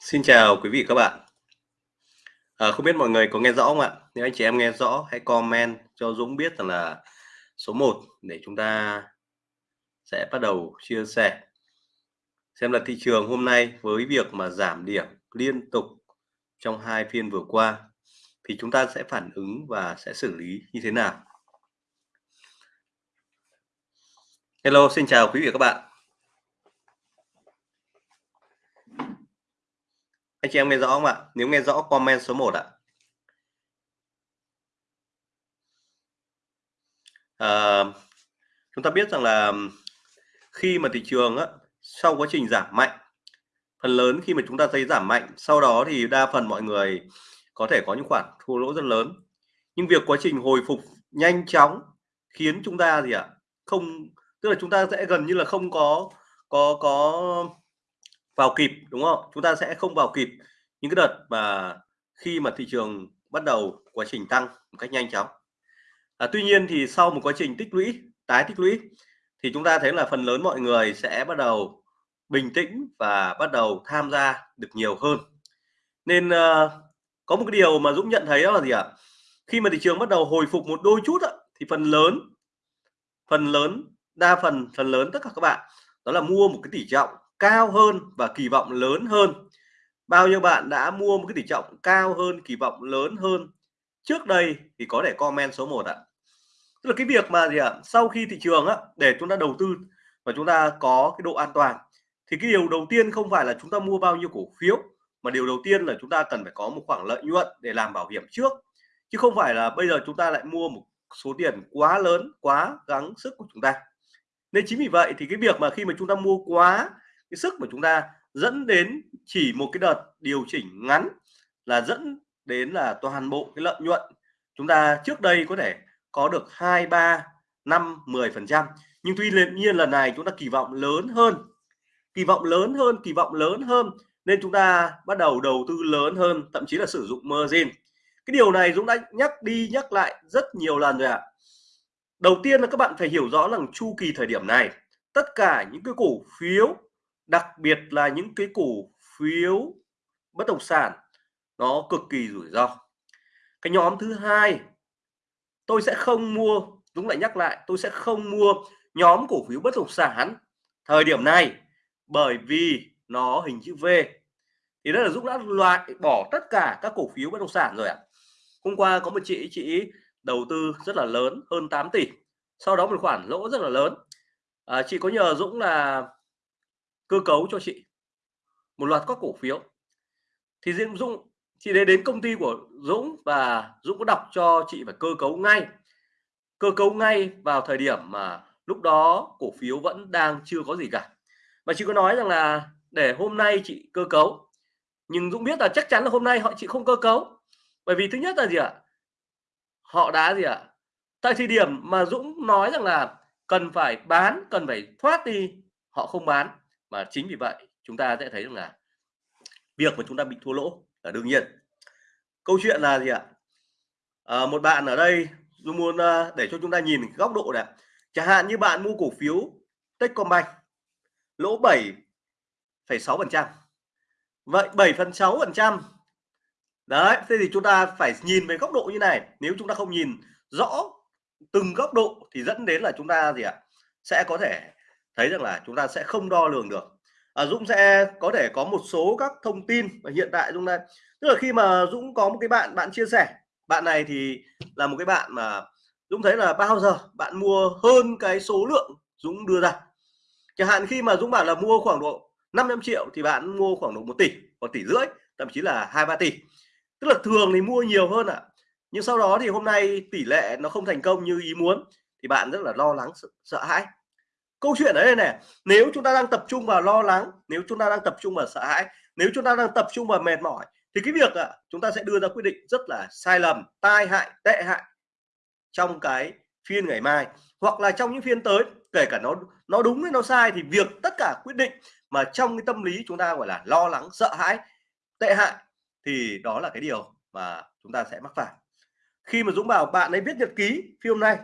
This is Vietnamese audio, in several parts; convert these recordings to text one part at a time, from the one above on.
Xin chào quý vị các bạn. À, không biết mọi người có nghe rõ không ạ? Nếu anh chị em nghe rõ hãy comment cho Dũng biết rằng là số 1 để chúng ta sẽ bắt đầu chia sẻ xem là thị trường hôm nay với việc mà giảm điểm liên tục trong hai phiên vừa qua thì chúng ta sẽ phản ứng và sẽ xử lý như thế nào. Hello, xin chào quý vị và các bạn. Anh chị em nghe rõ không ạ? Nếu nghe rõ comment số 1 ạ. À, chúng ta biết rằng là khi mà thị trường á, sau quá trình giảm mạnh phần lớn khi mà chúng ta thấy giảm mạnh sau đó thì đa phần mọi người có thể có những khoản thua lỗ rất lớn nhưng việc quá trình hồi phục nhanh chóng khiến chúng ta gì ạ không tức là chúng ta sẽ gần như là không có có có vào kịp đúng không? Chúng ta sẽ không vào kịp những cái đợt mà khi mà thị trường bắt đầu quá trình tăng một cách nhanh chóng. À, tuy nhiên thì sau một quá trình tích lũy tái tích lũy thì chúng ta thấy là phần lớn mọi người sẽ bắt đầu bình tĩnh và bắt đầu tham gia được nhiều hơn. Nên uh, có một cái điều mà Dũng nhận thấy đó là gì ạ? Khi mà thị trường bắt đầu hồi phục một đôi chút á, thì phần lớn phần lớn đa phần phần lớn tất cả các bạn đó là mua một cái tỷ trọng cao hơn và kỳ vọng lớn hơn. Bao nhiêu bạn đã mua một cái tỷ trọng cao hơn, kỳ vọng lớn hơn? Trước đây thì có thể comment số 1 ạ. Tức là cái việc mà gì ạ? Sau khi thị trường á, để chúng ta đầu tư và chúng ta có cái độ an toàn, thì cái điều đầu tiên không phải là chúng ta mua bao nhiêu cổ phiếu, mà điều đầu tiên là chúng ta cần phải có một khoảng lợi nhuận để làm bảo hiểm trước. Chứ không phải là bây giờ chúng ta lại mua một số tiền quá lớn, quá gắng sức của chúng ta. Nên chính vì vậy thì cái việc mà khi mà chúng ta mua quá cái sức của chúng ta dẫn đến chỉ một cái đợt điều chỉnh ngắn là dẫn đến là toàn bộ cái lợi nhuận chúng ta trước đây có thể có được hai, ba, năm 10 phần trăm. Nhưng tuy nhiên lần này chúng ta kỳ vọng lớn hơn. Kỳ vọng lớn hơn, kỳ vọng lớn hơn nên chúng ta bắt đầu đầu tư lớn hơn, thậm chí là sử dụng margin. Cái điều này Dũng đã nhắc đi nhắc lại rất nhiều lần rồi ạ. À. đầu tiên là các bạn phải hiểu rõ rằng chu kỳ thời điểm này, tất cả những cái cổ phiếu đặc biệt là những cái cổ phiếu bất động sản nó cực kỳ rủi ro. Cái nhóm thứ hai tôi sẽ không mua Dũng lại nhắc lại tôi sẽ không mua nhóm cổ phiếu bất động sản thời điểm này bởi vì nó hình chữ V. Thì đó là Dũng đã loại bỏ tất cả các cổ phiếu bất động sản rồi ạ. À. hôm qua có một chị chị đầu tư rất là lớn hơn 8 tỷ sau đó một khoản lỗ rất là lớn. À, chị có nhờ Dũng là cơ cấu cho chị. Một loạt các cổ phiếu. Thì Diễm Dũng, chị đến đến công ty của Dũng và Dũng có đọc cho chị phải cơ cấu ngay. Cơ cấu ngay vào thời điểm mà lúc đó cổ phiếu vẫn đang chưa có gì cả. Và chị có nói rằng là để hôm nay chị cơ cấu. Nhưng Dũng biết là chắc chắn là hôm nay họ, chị không cơ cấu. Bởi vì thứ nhất là gì ạ? Họ đã gì ạ? Tại thời điểm mà Dũng nói rằng là cần phải bán, cần phải thoát đi, họ không bán và chính vì vậy chúng ta sẽ thấy rằng là việc mà chúng ta bị thua lỗ là đương nhiên. Câu chuyện là gì ạ? À, một bạn ở đây tôi muốn ờ, để cho chúng ta nhìn góc độ này. Chẳng hạn như bạn mua cổ phiếu Techcombank lỗ 7,6 phần trăm. Vậy 7 phần 6 phần trăm. Đấy thế thì chúng ta phải nhìn về góc độ như này. Nếu chúng ta không nhìn rõ từng góc độ thì dẫn đến là chúng ta gì ạ? Sẽ có thể thấy rằng là chúng ta sẽ không đo lường được. À, Dũng sẽ có thể có một số các thông tin và hiện tại Dũng đây tức là khi mà Dũng có một cái bạn bạn chia sẻ bạn này thì là một cái bạn mà Dũng thấy là bao giờ bạn mua hơn cái số lượng Dũng đưa ra. Chẳng hạn khi mà Dũng bảo là mua khoảng độ 500 triệu thì bạn mua khoảng độ một tỷ một tỷ rưỡi thậm chí là hai ba tỷ. Tức là thường thì mua nhiều hơn ạ. À. nhưng sau đó thì hôm nay tỷ lệ nó không thành công như ý muốn thì bạn rất là lo lắng sợ, sợ hãi câu chuyện ở đây này nếu chúng ta đang tập trung vào lo lắng nếu chúng ta đang tập trung vào sợ hãi nếu chúng ta đang tập trung vào mệt mỏi thì cái việc à, chúng ta sẽ đưa ra quyết định rất là sai lầm tai hại tệ hại trong cái phiên ngày mai. Hoặc là trong những phiên tới kể cả nó nó đúng hay nó sai thì việc tất cả quyết định mà trong cái tâm lý chúng ta gọi là lo lắng sợ hãi tệ hại thì đó là cái điều mà chúng ta sẽ mắc phải. Khi mà Dũng bảo bạn ấy viết nhật ký phim này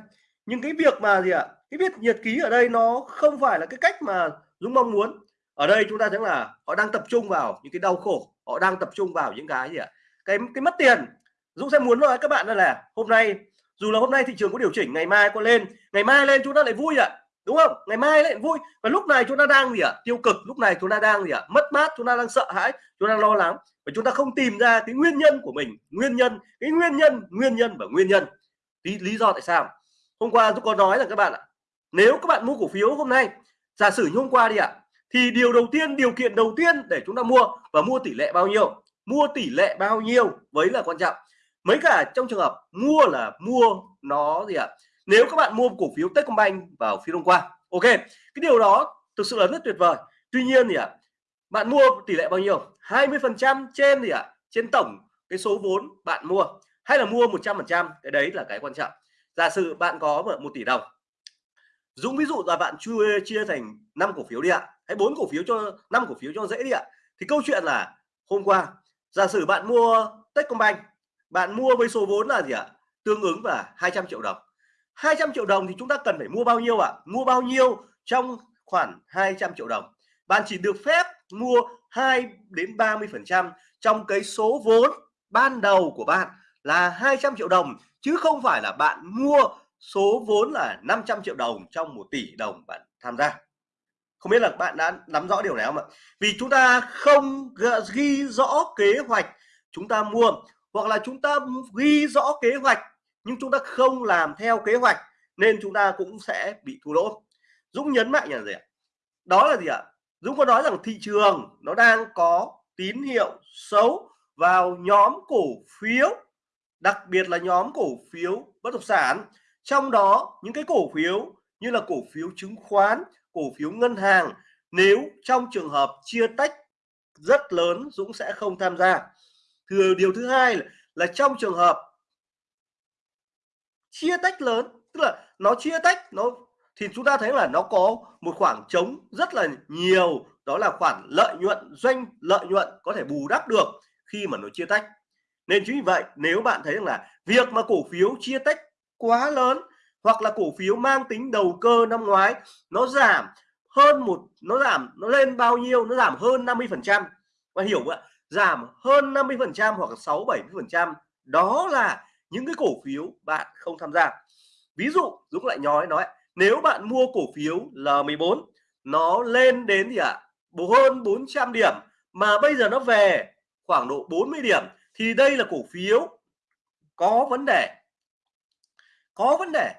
nhưng cái việc mà gì ạ cái viết nhật ký ở đây nó không phải là cái cách mà Dũng mong muốn. Ở đây chúng ta thấy là họ đang tập trung vào những cái đau khổ, họ đang tập trung vào những cái gì ạ? Cái cái mất tiền. Dũng sẽ muốn nói các bạn là hôm nay, dù là hôm nay thị trường có điều chỉnh, ngày mai có lên, ngày mai lên chúng ta lại vui ạ, đúng không? Ngày mai lại vui. Và lúc này chúng ta đang gì ạ? Tiêu cực, lúc này chúng ta đang gì ạ? Mất mát, chúng ta đang sợ hãi, chúng ta đang lo lắng. Và chúng ta không tìm ra cái nguyên nhân của mình. Nguyên nhân, cái nguyên nhân nguyên nhân và nguyên nhân. Lý lý do tại sao? Hôm qua tôi có nói là các bạn ạ nếu các bạn mua cổ phiếu hôm nay, giả sử như hôm qua đi ạ, thì điều đầu tiên, điều kiện đầu tiên để chúng ta mua và mua tỷ lệ bao nhiêu? Mua tỷ lệ bao nhiêu với là quan trọng. Mấy cả trong trường hợp mua là mua nó gì ạ? Nếu các bạn mua cổ phiếu Techcombank vào phiên hôm qua, ok, cái điều đó thực sự là rất tuyệt vời. Tuy nhiên thì ạ, bạn mua tỷ lệ bao nhiêu? 20 phần trăm trên gì ạ? Trên tổng cái số vốn bạn mua, hay là mua 100 phần trăm? Cái đấy là cái quan trọng. Giả sử bạn có một tỷ đồng Dũng ví dụ là bạn chia chia thành 5 cổ phiếu đi ạ, hay bốn cổ phiếu cho 5 cổ phiếu cho dễ đi ạ. Thì câu chuyện là hôm qua, giả sử bạn mua Techcombank, bạn mua với số vốn là gì ạ? Tương ứng là 200 triệu đồng. 200 triệu đồng thì chúng ta cần phải mua bao nhiêu ạ? Mua bao nhiêu trong khoảng 200 triệu đồng? Bạn chỉ được phép mua 2 đến 30 phần trăm trong cái số vốn ban đầu của bạn là 200 triệu đồng, chứ không phải là bạn mua số vốn là 500 triệu đồng trong 1 tỷ đồng bạn tham gia. Không biết là bạn đã nắm rõ điều này không ạ? Vì chúng ta không ghi rõ kế hoạch chúng ta mua, hoặc là chúng ta ghi rõ kế hoạch nhưng chúng ta không làm theo kế hoạch nên chúng ta cũng sẽ bị thua lỗ. Dũng nhấn mạnh là gì ạ? Đó là gì ạ? Dũng có nói rằng thị trường nó đang có tín hiệu xấu vào nhóm cổ phiếu, đặc biệt là nhóm cổ phiếu bất động sản trong đó những cái cổ phiếu như là cổ phiếu chứng khoán cổ phiếu ngân hàng nếu trong trường hợp chia tách rất lớn Dũng sẽ không tham gia. Thừa điều thứ hai là, là trong trường hợp chia tách lớn tức là nó chia tách nó thì chúng ta thấy là nó có một khoảng trống rất là nhiều đó là khoản lợi nhuận doanh lợi nhuận có thể bù đắp được khi mà nó chia tách. Nên chính vì vậy nếu bạn thấy rằng là việc mà cổ phiếu chia tách quá lớn, hoặc là cổ phiếu mang tính đầu cơ năm ngoái, nó giảm hơn một, nó giảm, nó lên bao nhiêu? Nó giảm hơn 50 phần trăm. Và hiểu không ạ? Giảm hơn 50 phần trăm hoặc 6 70 phần trăm. Đó là những cái cổ phiếu bạn không tham gia. Ví dụ, Dũng lại nói nói, nếu bạn mua cổ phiếu L14 nó lên đến gì ạ? À? hơn 400 điểm. Mà bây giờ nó về khoảng độ 40 điểm, thì đây là cổ phiếu có vấn đề có vấn đề.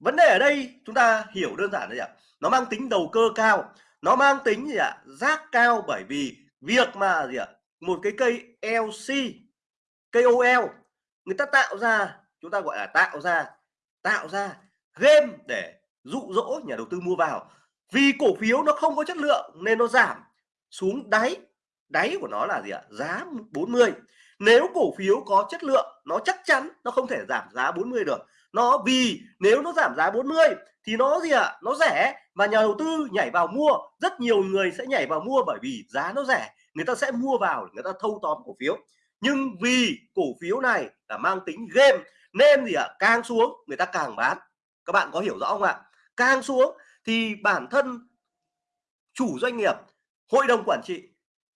Vấn đề ở đây chúng ta hiểu đơn giản là gì ạ. Nó mang tính đầu cơ cao. Nó mang tính gì ạ? Rác cao bởi vì việc mà gì ạ? Một cái cây LC cây OL người ta tạo ra, chúng ta gọi là tạo ra tạo ra game để dụ dỗ nhà đầu tư mua vào. Vì cổ phiếu nó không có chất lượng nên nó giảm xuống đáy. Đáy của nó là gì ạ? Giá 40 nếu cổ phiếu có chất lượng, nó chắc chắn nó không thể giảm giá 40 được nó vì nếu nó giảm giá 40 thì nó gì ạ? Nó rẻ. Và nhà đầu tư nhảy vào mua, rất nhiều người sẽ nhảy vào mua bởi vì giá nó rẻ. Người ta sẽ mua vào người ta thâu tóm cổ phiếu. Nhưng vì cổ phiếu này là mang tính game, nên gì ạ? Càng xuống, người ta càng bán. Các bạn có hiểu rõ không ạ? Càng xuống thì bản thân chủ doanh nghiệp, hội đồng quản trị,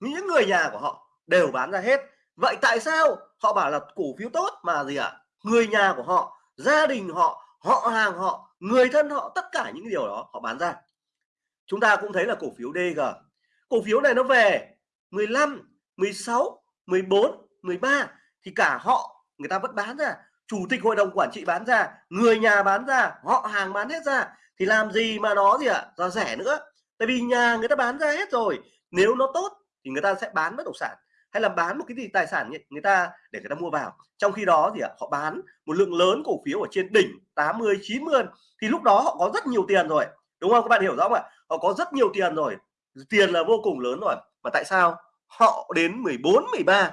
những người nhà của họ đều bán ra hết. Vậy tại sao họ bảo là cổ phiếu tốt mà gì ạ? Người nhà của họ gia đình họ họ hàng họ, người thân họ, tất cả những điều đó họ bán ra. Chúng ta cũng thấy là cổ phiếu DG cổ phiếu này nó về 15 16 14 13 thì cả họ, người ta vẫn bán ra. Chủ tịch hội đồng quản trị bán ra, người nhà bán ra, họ hàng bán hết ra. Thì làm gì mà nó gì ạ? À? ra rẻ nữa. Tại vì nhà người ta bán ra hết rồi. Nếu nó tốt thì người ta sẽ bán bất động sản hay là bán một cái gì tài sản người ta để người ta mua vào. Trong khi đó thì à, họ bán một lượng lớn cổ phiếu ở trên đỉnh 80 90 thì lúc đó họ có rất nhiều tiền rồi, đúng không? Các bạn hiểu rõ không ạ? Họ có rất nhiều tiền rồi, tiền là vô cùng lớn rồi. Mà tại sao? Họ đến 14 13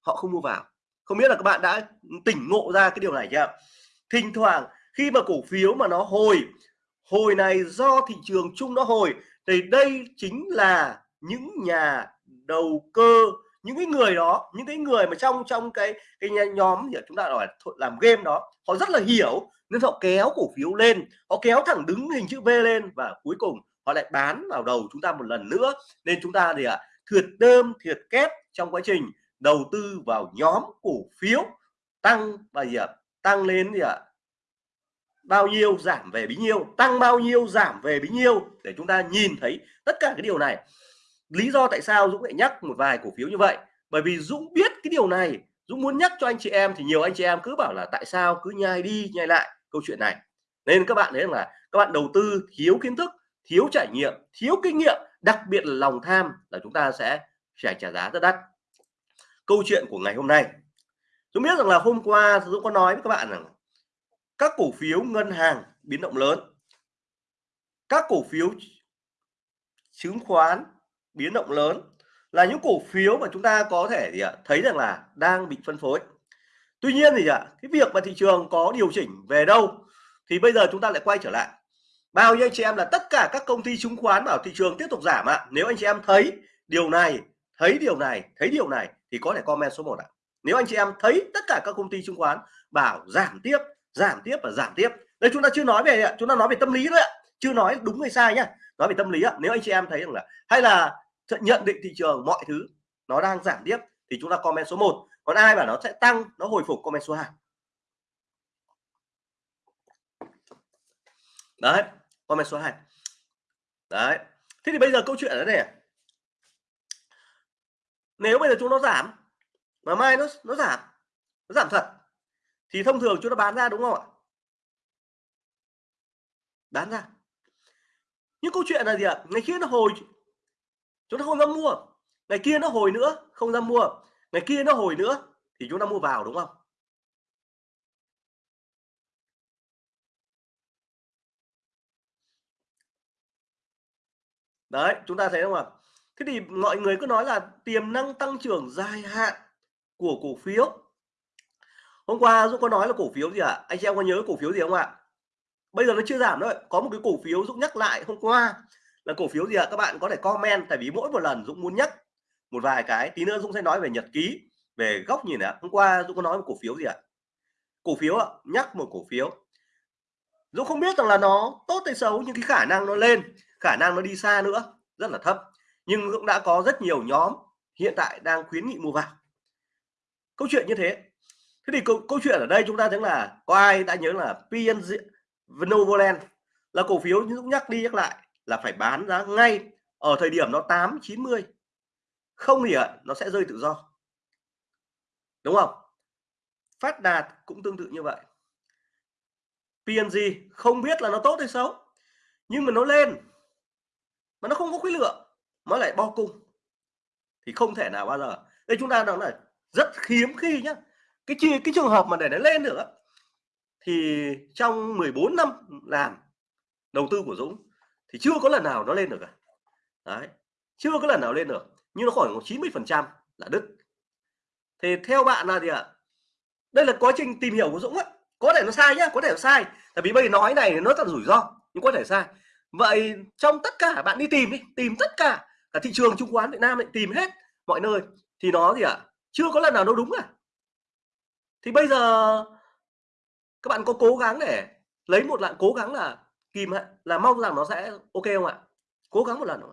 họ không mua vào. Không biết là các bạn đã tỉnh ngộ ra cái điều này chưa? Thỉnh thoảng, khi mà cổ phiếu mà nó hồi hồi này do thị trường chung nó hồi, thì đây chính là những nhà đầu cơ. Những cái người đó những cái người mà trong trong cái cái nhóm thì chúng ta gọi là làm game đó họ rất là hiểu nên họ kéo cổ phiếu lên họ kéo thẳng đứng hình chữ V lên và cuối cùng họ lại bán vào đầu chúng ta một lần nữa. Nên chúng ta thì ạ à, thiệt đơm thiệt kép trong quá trình đầu tư vào nhóm cổ phiếu. Tăng và gì ạ? À, tăng lên gì ạ à, bao nhiêu giảm về bấy nhiêu tăng bao nhiêu giảm về bấy nhiêu để chúng ta nhìn thấy tất cả cái điều này lý do tại sao Dũng lại nhắc một vài cổ phiếu như vậy? Bởi vì Dũng biết cái điều này. Dũng muốn nhắc cho anh chị em thì nhiều anh chị em cứ bảo là tại sao cứ nhai đi, nhai lại câu chuyện này. Nên các bạn thấy là các bạn đầu tư thiếu kiến thức, thiếu trải nghiệm, thiếu kinh nghiệm, đặc biệt là lòng tham là chúng ta sẽ phải trả giá rất đắt. Câu chuyện của ngày hôm nay. Dũng biết rằng là hôm qua Dũng có nói với các bạn rằng các cổ phiếu ngân hàng biến động lớn, các cổ phiếu chứng khoán biến động lớn là những cổ phiếu mà chúng ta có thể thì thấy rằng là đang bị phân phối. Tuy nhiên thì ạ, cái việc mà thị trường có điều chỉnh về đâu thì bây giờ chúng ta lại quay trở lại. Bao nhiêu anh chị em là tất cả các công ty chứng khoán bảo thị trường tiếp tục giảm ạ. Nếu anh chị em thấy điều này, thấy điều này, thấy điều này thì có thể comment số 1 ạ. Nếu anh chị em thấy tất cả các công ty chứng khoán bảo giảm tiếp giảm tiếp và giảm tiếp. Đây chúng ta chưa nói về chúng ta nói về tâm lý thôi ạ, chưa nói đúng hay sai nhá, nói về tâm lý ạ. Nếu anh chị em thấy rằng là, hay là nhận định thị trường mọi thứ, nó đang giảm tiếp thì chúng ta comment số 1 còn ai bảo nó sẽ tăng, nó hồi phục comment số 2 đấy, comment số 2 đấy, thế thì bây giờ câu chuyện ở đây này. Nếu bây giờ chúng nó giảm, mà mai nó nó giảm nó giảm thật, thì thông thường chúng ta bán ra đúng không ạ? Bán ra. Nhưng câu chuyện là gì ạ? Ngày kia nó hồi chúng ta không dám mua. Ngày kia nó hồi nữa, không dám mua. Ngày kia nó hồi nữa, thì chúng ta mua vào, đúng không? Đấy, chúng ta thấy không ạ? Thế thì mọi người cứ nói là tiềm năng tăng trưởng dài hạn của cổ phiếu. Hôm qua Dũng có nói là cổ phiếu gì ạ? À? anh chị em có nhớ cổ phiếu gì không ạ? Bây giờ nó chưa giảm đâu có một cái cổ phiếu Dũng nhắc lại hôm qua là cổ phiếu gì ạ? À? các bạn có thể comment tại vì mỗi một lần Dũng muốn nhắc một vài cái tí nữa Dũng sẽ nói về nhật ký về góc nhìn ạ. Hôm qua Dũng có nói một cổ phiếu gì ạ? À? cổ phiếu ạ nhắc một cổ phiếu. Dũng không biết rằng là nó tốt hay xấu nhưng cái khả năng nó lên khả năng nó đi xa nữa rất là thấp. Nhưng cũng đã có rất nhiều nhóm hiện tại đang khuyến nghị mua vào. Câu chuyện như thế. Thế thì câu, câu chuyện ở đây chúng ta thấy là có ai đã nhớ là PNG Novoland là cổ phiếu Dũng nhắc đi nhắc lại là phải bán ra ngay ở thời điểm nó 8 90 không thì à, nó sẽ rơi tự do. Đúng không? Phát đạt cũng tương tự như vậy. PNG không biết là nó tốt hay xấu, nhưng mà nó lên, mà nó không có khối lượng, nó lại bo cung. Thì không thể nào bao giờ. Đây chúng ta nói là rất hiếm khi nhá. Cái chi, cái trường hợp mà để nó lên được thì trong 14 năm làm, đầu tư của Dũng thì chưa có lần nào nó lên được cả. Đấy chưa có lần nào lên được nhưng nó khoảng 90 phần trăm là đứt. Thì theo bạn là gì ạ? Đây là quá trình tìm hiểu của Dũng á có thể nó sai nhá có thể nó sai. Tại vì bây giờ nói này nó rất rủi ro nhưng có thể sai. Vậy trong tất cả bạn đi tìm đi tìm tất cả cả thị trường chứng khoán Việt Nam ấy, tìm hết mọi nơi thì nó gì ạ? Chưa có lần nào nó đúng à thì bây giờ các bạn có cố gắng để lấy một lại cố gắng là kìm là mong rằng nó sẽ ok không ạ? Cố gắng một lần không?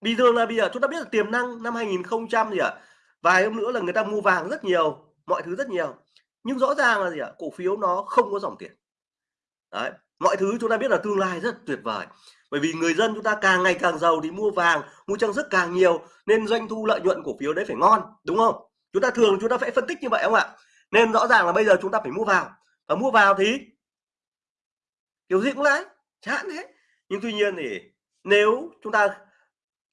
bình thường là bây giờ, chúng ta biết là tiềm năng năm 2000 gì ạ? Vài hôm nữa là người ta mua vàng rất nhiều, mọi thứ rất nhiều. Nhưng rõ ràng là gì ạ? Cổ phiếu nó không có dòng tiền. Đấy, mọi thứ chúng ta biết là tương lai rất tuyệt vời. Bởi vì người dân chúng ta càng ngày càng giàu thì mua vàng, mua trang sức càng nhiều, nên doanh thu lợi nhuận cổ phiếu đấy phải ngon, đúng không? Chúng ta thường chúng ta phải phân tích như vậy không ạ? Nên rõ ràng là bây giờ chúng ta phải mua vào. Và mua vào thì kiểu gì cũng lãi chán thế nhưng tuy nhiên thì nếu chúng ta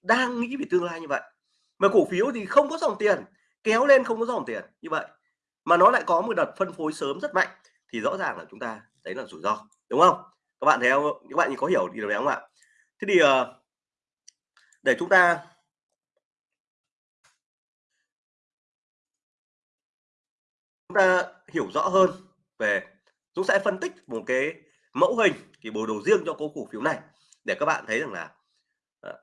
đang nghĩ về tương lai như vậy, mà cổ phiếu thì không có dòng tiền, kéo lên không có dòng tiền như vậy, mà nó lại có một đợt phân phối sớm rất mạnh, thì rõ ràng là chúng ta đấy là rủi ro, đúng không? Các bạn thấy không? Các bạn có hiểu điều này không ạ? Thế thì ờ, để chúng ta chúng ta hiểu rõ hơn về, chúng sẽ phân tích một cái mẫu hình cái bộ đồ riêng cho cổ cổ phiếu này. Để các bạn thấy rằng là ờ,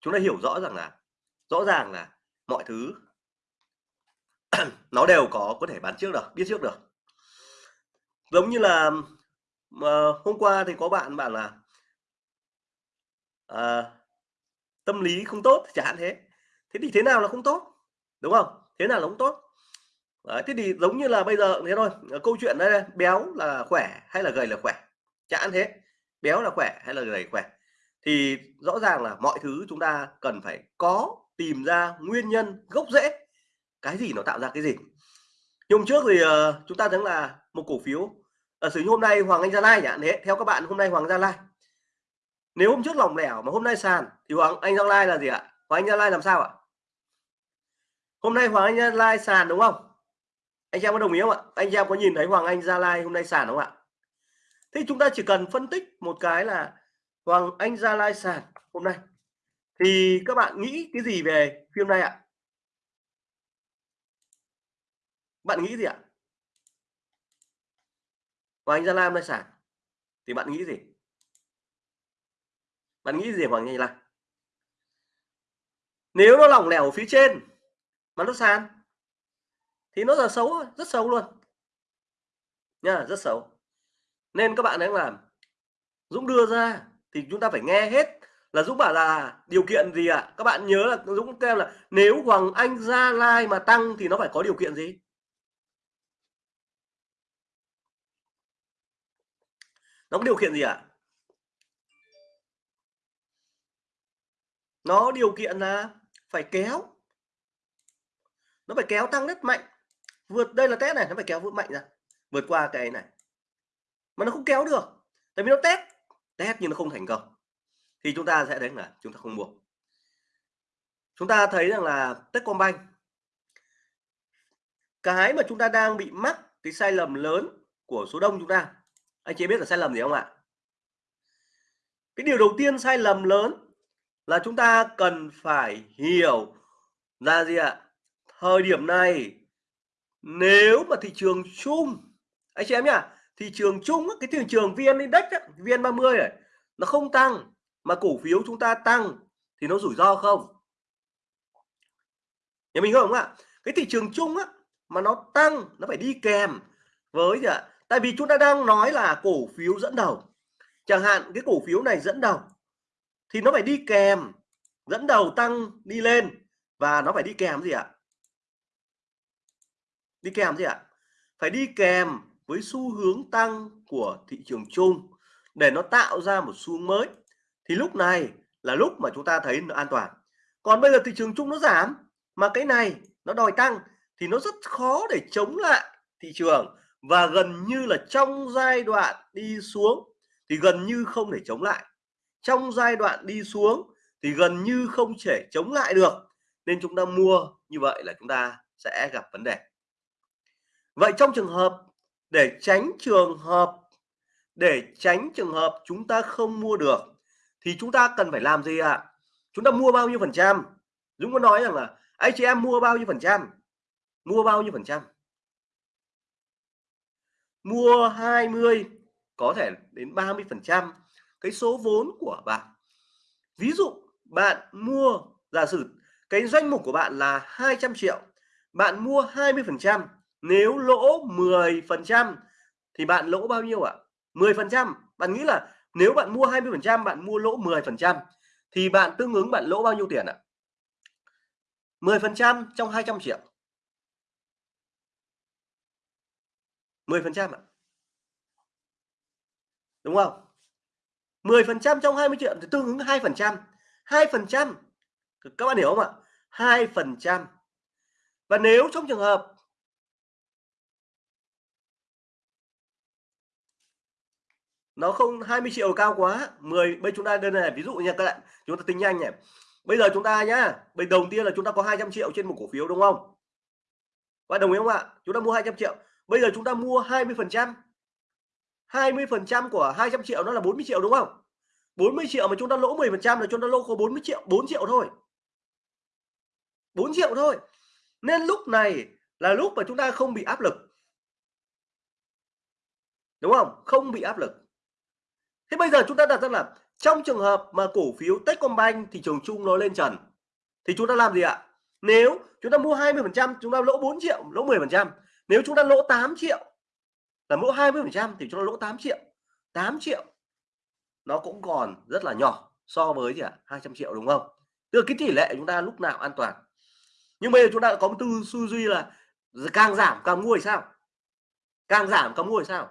chúng ta hiểu rõ rằng là rõ ràng là mọi thứ nó đều có có thể bán trước được biết trước được. Giống như là mà hôm qua thì có bạn bảo là à, tâm lý không tốt chẳng hạn thế. Thế thì thế nào là không tốt? Đúng không? Thế nào là không tốt? Đấy, thế thì giống như là bây giờ thế thôi ờ, câu chuyện đây, đây béo là khỏe hay là gầy là khỏe? Chẳng hạn thế béo là khỏe hay là gầy khỏe? Thì rõ ràng là mọi thứ chúng ta cần phải có tìm ra nguyên nhân gốc rễ. Cái gì nó tạo ra cái gì? Hôm trước thì uh, chúng ta thấy là một cổ phiếu ờ, ở sử hôm nay Hoàng Anh Gia Lai nhỉ thế theo các bạn hôm nay Hoàng Gia Lai. Nếu hôm trước lỏng lẻo mà hôm nay sàn thì Hoàng Anh Gia Lai là gì ạ? Hoàng Anh Gia Lai làm sao ạ? Hôm nay Hoàng Anh Gia Lai sàn đúng không? Anh em có đồng ý không ạ? Anh em có nhìn thấy Hoàng Anh Gia Lai hôm nay sàn không ạ? Thế chúng ta chỉ cần phân tích một cái là Hoàng Anh Gia Lai sàn hôm nay. Thì các bạn nghĩ cái gì về phim này ạ? Bạn nghĩ gì ạ? Hoàng Anh Gia Lai hôm nay sàn. Thì bạn nghĩ gì? Bạn nghĩ gì Hoàng Anh Gia Lai? Nếu nó lỏng lẻo ở phía trên mà nó sàn thì nó là xấu rất xấu luôn. Nha, rất xấu. Nên các bạn đang làm, Dũng đưa ra thì chúng ta phải nghe hết là Dũng bảo là điều kiện gì ạ? À? các bạn nhớ là Dũng kêu là nếu Hoàng Anh Gia Lai mà tăng thì nó phải có điều kiện gì? Nó có điều kiện gì ạ? À? nó điều kiện là phải kéo. Nó phải kéo tăng rất mạnh vượt, đây là test này, nó phải kéo vượt mạnh ra, vượt qua cái này. Mà nó không kéo được, tại vì nó test. Test nhưng nó không thành công. Thì chúng ta sẽ thấy là chúng ta không mua chúng ta thấy rằng là Techcombank, cái mà chúng ta đang bị mắc cái sai lầm lớn của số đông chúng ta. Anh chị biết là sai lầm gì không ạ? Cái điều đầu tiên sai lầm lớn là chúng ta cần phải hiểu là gì ạ? Thời điểm này nếu mà thị trường chung, anh chị em nhá, thị trường chung cái thị trường vn index vn 30 này, nó không tăng, mà cổ phiếu chúng ta tăng thì nó rủi ro không? Nhà mình không ạ? Cái thị trường chung á, mà nó tăng, nó phải đi kèm với gì ạ? Tại vì chúng ta đang nói là cổ phiếu dẫn đầu. Chẳng hạn cái cổ phiếu này dẫn đầu thì nó phải đi kèm, dẫn đầu tăng đi lên và nó phải đi kèm gì ạ? Đi kèm gì ạ? Phải đi kèm với xu hướng tăng của thị trường chung để nó tạo ra một xu hướng mới. Thì lúc này là lúc mà chúng ta thấy nó an toàn. Còn bây giờ thị trường chung nó giảm mà cái này nó đòi tăng thì nó rất khó để chống lại thị trường và gần như là trong giai đoạn đi xuống thì gần như không thể chống lại. Trong giai đoạn đi xuống thì gần như không thể chống lại được. Nên chúng ta mua như vậy là chúng ta sẽ gặp vấn đề vậy trong trường hợp để tránh trường hợp, để tránh trường hợp chúng ta không mua được, thì chúng ta cần phải làm gì ạ? À? chúng ta mua bao nhiêu phần trăm? Dũng có nói rằng là anh chị em mua bao nhiêu phần trăm? Mua bao nhiêu phần trăm? Mua 20 có thể đến 30 phần trăm. Cái số vốn của bạn. Ví dụ bạn mua, giả sử cái doanh mục của bạn là 200 triệu, bạn mua 20 phần trăm nếu lỗ 10% thì bạn lỗ bao nhiêu ạ à? 10%. bạn nghĩ là nếu bạn mua 20% bạn mua lỗ 10% thì bạn tương ứng bạn lỗ bao nhiêu tiền ạ à? 10% trong 200 triệu 10% ạ. À? đúng không 10% trong 20 triệu thì tương ứng 2%. 2%. các bạn hiểu không ạ 2%. và nếu trong trường hợp nó không 20 triệu cao quá. 10 bây chúng ta đơn này, ví dụ nha các bạn. Chúng ta tính nhanh này. Bây giờ chúng ta nhá, bây đầu tiên là chúng ta có 200 triệu trên một cổ phiếu, đúng không? Và đồng ý không ạ? Chúng ta mua 200 triệu. Bây giờ chúng ta mua 20 phần trăm. 20 phần trăm của 200 triệu nó là 40 triệu, đúng không? 40 triệu mà chúng ta lỗ 10 phần trăm là chúng ta lỗ có 40 triệu 4 triệu thôi. 4 triệu thôi. Nên lúc này là lúc mà chúng ta không bị áp lực. Đúng không? Không bị áp lực thế bây giờ chúng ta đặt ra là trong trường hợp mà cổ phiếu Techcombank thị trường chung nó lên trần, thì chúng ta làm gì ạ? Nếu chúng ta mua 20 phần trăm, chúng ta lỗ 4 triệu, lỗ 10 phần trăm. Nếu chúng ta lỗ 8 triệu, là lỗ 20 phần trăm thì chúng ta lỗ 8 triệu. 8 triệu nó cũng còn rất là nhỏ so với gì ạ? à? 200 triệu đúng không? Tức là cái tỷ lệ chúng ta lúc nào an toàn. Nhưng bây giờ chúng ta có một tư duy là càng giảm càng mua thì sao? Càng giảm càng mua thì sao?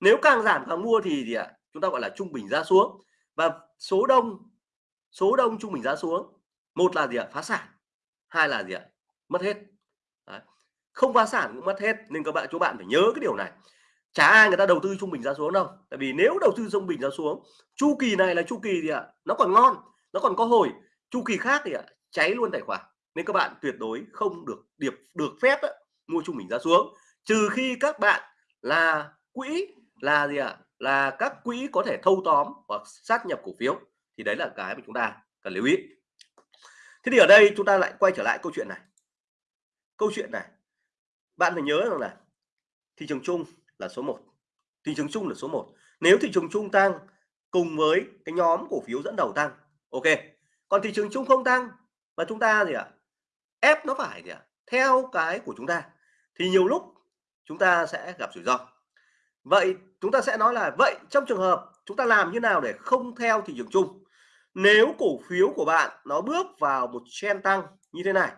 Nếu càng giảm càng mua thì gì ạ? à? Chúng ta gọi là trung bình giá xuống. Và số đông số đông trung bình giá xuống một là gì ạ? Phá sản hai là gì ạ? Mất hết. Đấy. không phá sản cũng mất hết nên các bạn chú bạn phải nhớ cái điều này. Chả ai người ta đầu tư trung bình giá xuống đâu. Tại vì nếu đầu tư trung bình giá xuống chu kỳ này là chu kỳ gì ạ? Nó còn ngon nó còn có hồi. Chu kỳ khác thì ạ cháy luôn tài khoản. Nên các bạn tuyệt đối không được điệp được phép á, mua trung bình giá xuống. Trừ khi các bạn là quỹ là gì ạ? Là các quỹ có thể thâu tóm hoặc sát nhập cổ phiếu. Thì đấy là cái mà chúng ta cần lưu ý. Thế thì ở đây chúng ta lại quay trở lại câu chuyện này. Câu chuyện này, bạn phải nhớ rằng là thị trường chung là số 1 thị trường chung là số 1 nếu thị trường chung tăng cùng với cái nhóm cổ phiếu dẫn đầu tăng, ok. Còn thị trường chung không tăng và chúng ta gì ạ? Ép nó phải gì ạ? Theo cái của chúng ta. Thì nhiều lúc chúng ta sẽ gặp rủi ro vậy chúng ta sẽ nói là, vậy trong trường hợp chúng ta làm như nào để không theo thị trường chung? Nếu cổ phiếu của bạn nó bước vào một trend tăng như thế này,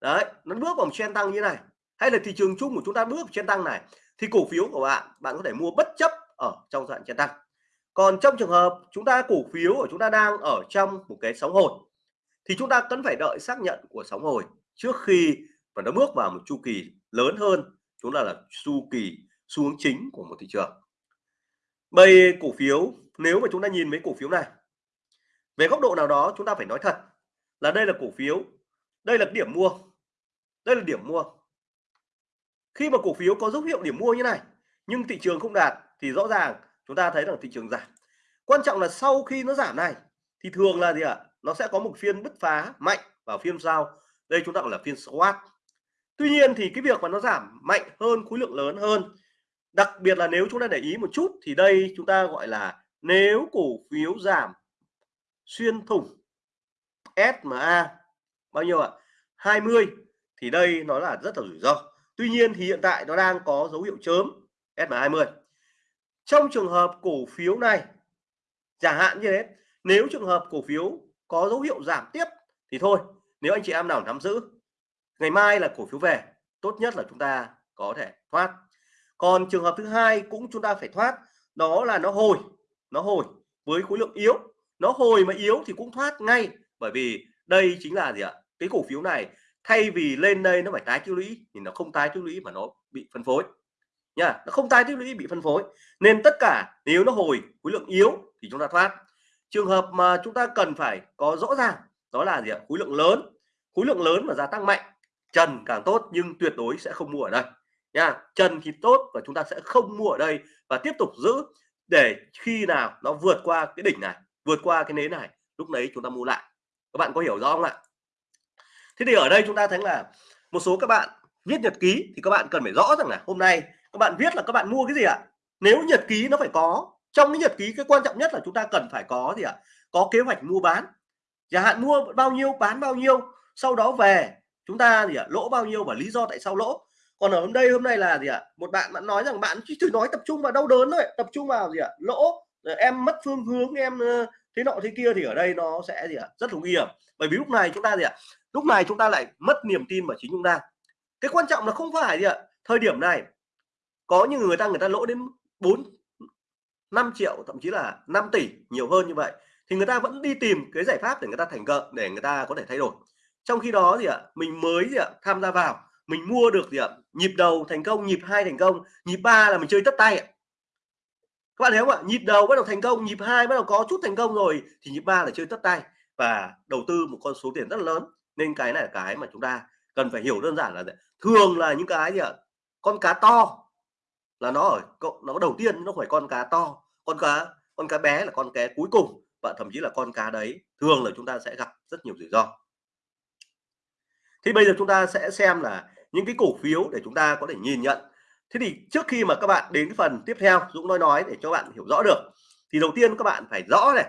đấy, nó bước vào một trend tăng như thế này, hay là thị trường chung của chúng ta bước vào trend tăng này, thì cổ phiếu của bạn bạn có thể mua bất chấp ở trong đoạn trend tăng. Còn trong trường hợp chúng ta, cổ phiếu của chúng ta đang ở trong một cái sóng hồi, thì chúng ta cần phải đợi xác nhận của sóng hồi trước khi mà nó bước vào một chu kỳ lớn hơn, chúng ta là chu kỳ xuống chính của một thị trường. Bây cổ phiếu, nếu mà chúng ta nhìn mấy cổ phiếu này, về góc độ nào đó chúng ta phải nói thật là đây là cổ phiếu, đây là điểm mua, đây là điểm mua. Khi mà cổ phiếu có dấu hiệu điểm mua như này, nhưng thị trường không đạt thì rõ ràng chúng ta thấy rằng thị trường giảm. Quan trọng là sau khi nó giảm này, thì thường là gì ạ? Nó sẽ có một phiên bứt phá mạnh vào phiên sau. Đây chúng ta gọi là phiên squat tuy nhiên thì cái việc mà nó giảm mạnh hơn, khối lượng lớn hơn đặc biệt là nếu chúng ta để ý một chút thì đây chúng ta gọi là nếu cổ phiếu giảm xuyên thủng SMA bao nhiêu ạ? 20 thì đây nó là rất là rủi ro. Tuy nhiên thì hiện tại nó đang có dấu hiệu chớm SMA20 trong trường hợp cổ phiếu này, chẳng hạn như thế, nếu trường hợp cổ phiếu có dấu hiệu giảm tiếp thì thôi, nếu anh chị em nào nắm giữ, ngày mai là cổ phiếu về, tốt nhất là chúng ta có thể thoát còn trường hợp thứ hai cũng chúng ta phải thoát, đó là nó hồi nó hồi với khối lượng yếu. Nó hồi mà yếu thì cũng thoát ngay, bởi vì đây chính là gì ạ? Cái cổ phiếu này thay vì lên đây nó phải tái tích lũy thì nó không tái tích lũy mà nó bị phân phối. Nha, nó không tái tích lũy, bị phân phối. Nên tất cả nếu nó hồi, khối lượng yếu thì chúng ta thoát. Trường hợp mà chúng ta cần phải có rõ ràng, đó là gì ạ? Khối lượng lớn. Khối lượng lớn mà gia tăng mạnh, trần càng tốt nhưng tuyệt đối sẽ không mua ở đây nha. Trần thì tốt và chúng ta sẽ không mua ở đây và tiếp tục giữ để khi nào nó vượt qua cái đỉnh này, vượt qua cái nến này, lúc đấy chúng ta mua lại. Các bạn có hiểu rõ không ạ? Thế thì ở đây chúng ta thấy là một số các bạn viết nhật ký thì các bạn cần phải rõ rằng là hôm nay các bạn viết là các bạn mua cái gì ạ? Nếu nhật ký nó phải có, trong cái nhật ký cái quan trọng nhất là chúng ta cần phải có gì ạ? Có kế hoạch mua bán. Giá hạn mua bao nhiêu, bán bao nhiêu, sau đó về, chúng ta gì ạ? Lỗ bao nhiêu và lý do tại sao lỗ? Còn ở hôm đây, hôm nay là gì ạ? Một bạn bạn nói rằng bạn chỉ thử nói tập trung vào đau đớn thôi tập trung vào gì ạ? Lỗ em mất phương hướng, em thế nọ thế kia thì ở đây nó sẽ gì ạ? Rất là nguy hiểm. Bởi vì lúc này chúng ta gì ạ? Lúc này chúng ta lại mất niềm tin vào chính chúng ta. Cái quan trọng là không phải gì ạ? Thời điểm này, có những người ta người ta lỗ đến 4 5 triệu, thậm chí là 5 tỷ, nhiều hơn như vậy, thì người ta vẫn đi tìm cái giải pháp để người ta thành công, để người ta có thể thay đổi. Trong khi đó gì ạ? Mình mới gì ạ? Tham gia vào, mình mua được gì ạ? Nhịp đầu thành công, nhịp hai thành công, nhịp ba là mình chơi tất tay ạ. Các bạn thấy không ạ? Nhịp đầu bắt đầu thành công, nhịp hai bắt đầu có chút thành công rồi thì nhịp ba là chơi tất tay. Và đầu tư một con số tiền rất lớn. Nên cái này là cái mà chúng ta cần phải hiểu đơn giản là thường là những cái gì ạ? Con cá to là nó ở nó đầu tiên nó phải con cá to. Con cá con cá bé là con cá cuối cùng và thậm chí là con cá đấy thường là chúng ta sẽ gặp rất nhiều rủi ro. Thì bây giờ chúng ta sẽ xem là những cái cổ phiếu để chúng ta có thể nhìn nhận. Thế thì trước khi mà các bạn đến cái phần tiếp theo, Dũng nói nói để cho bạn hiểu rõ được, thì đầu tiên các bạn phải rõ này.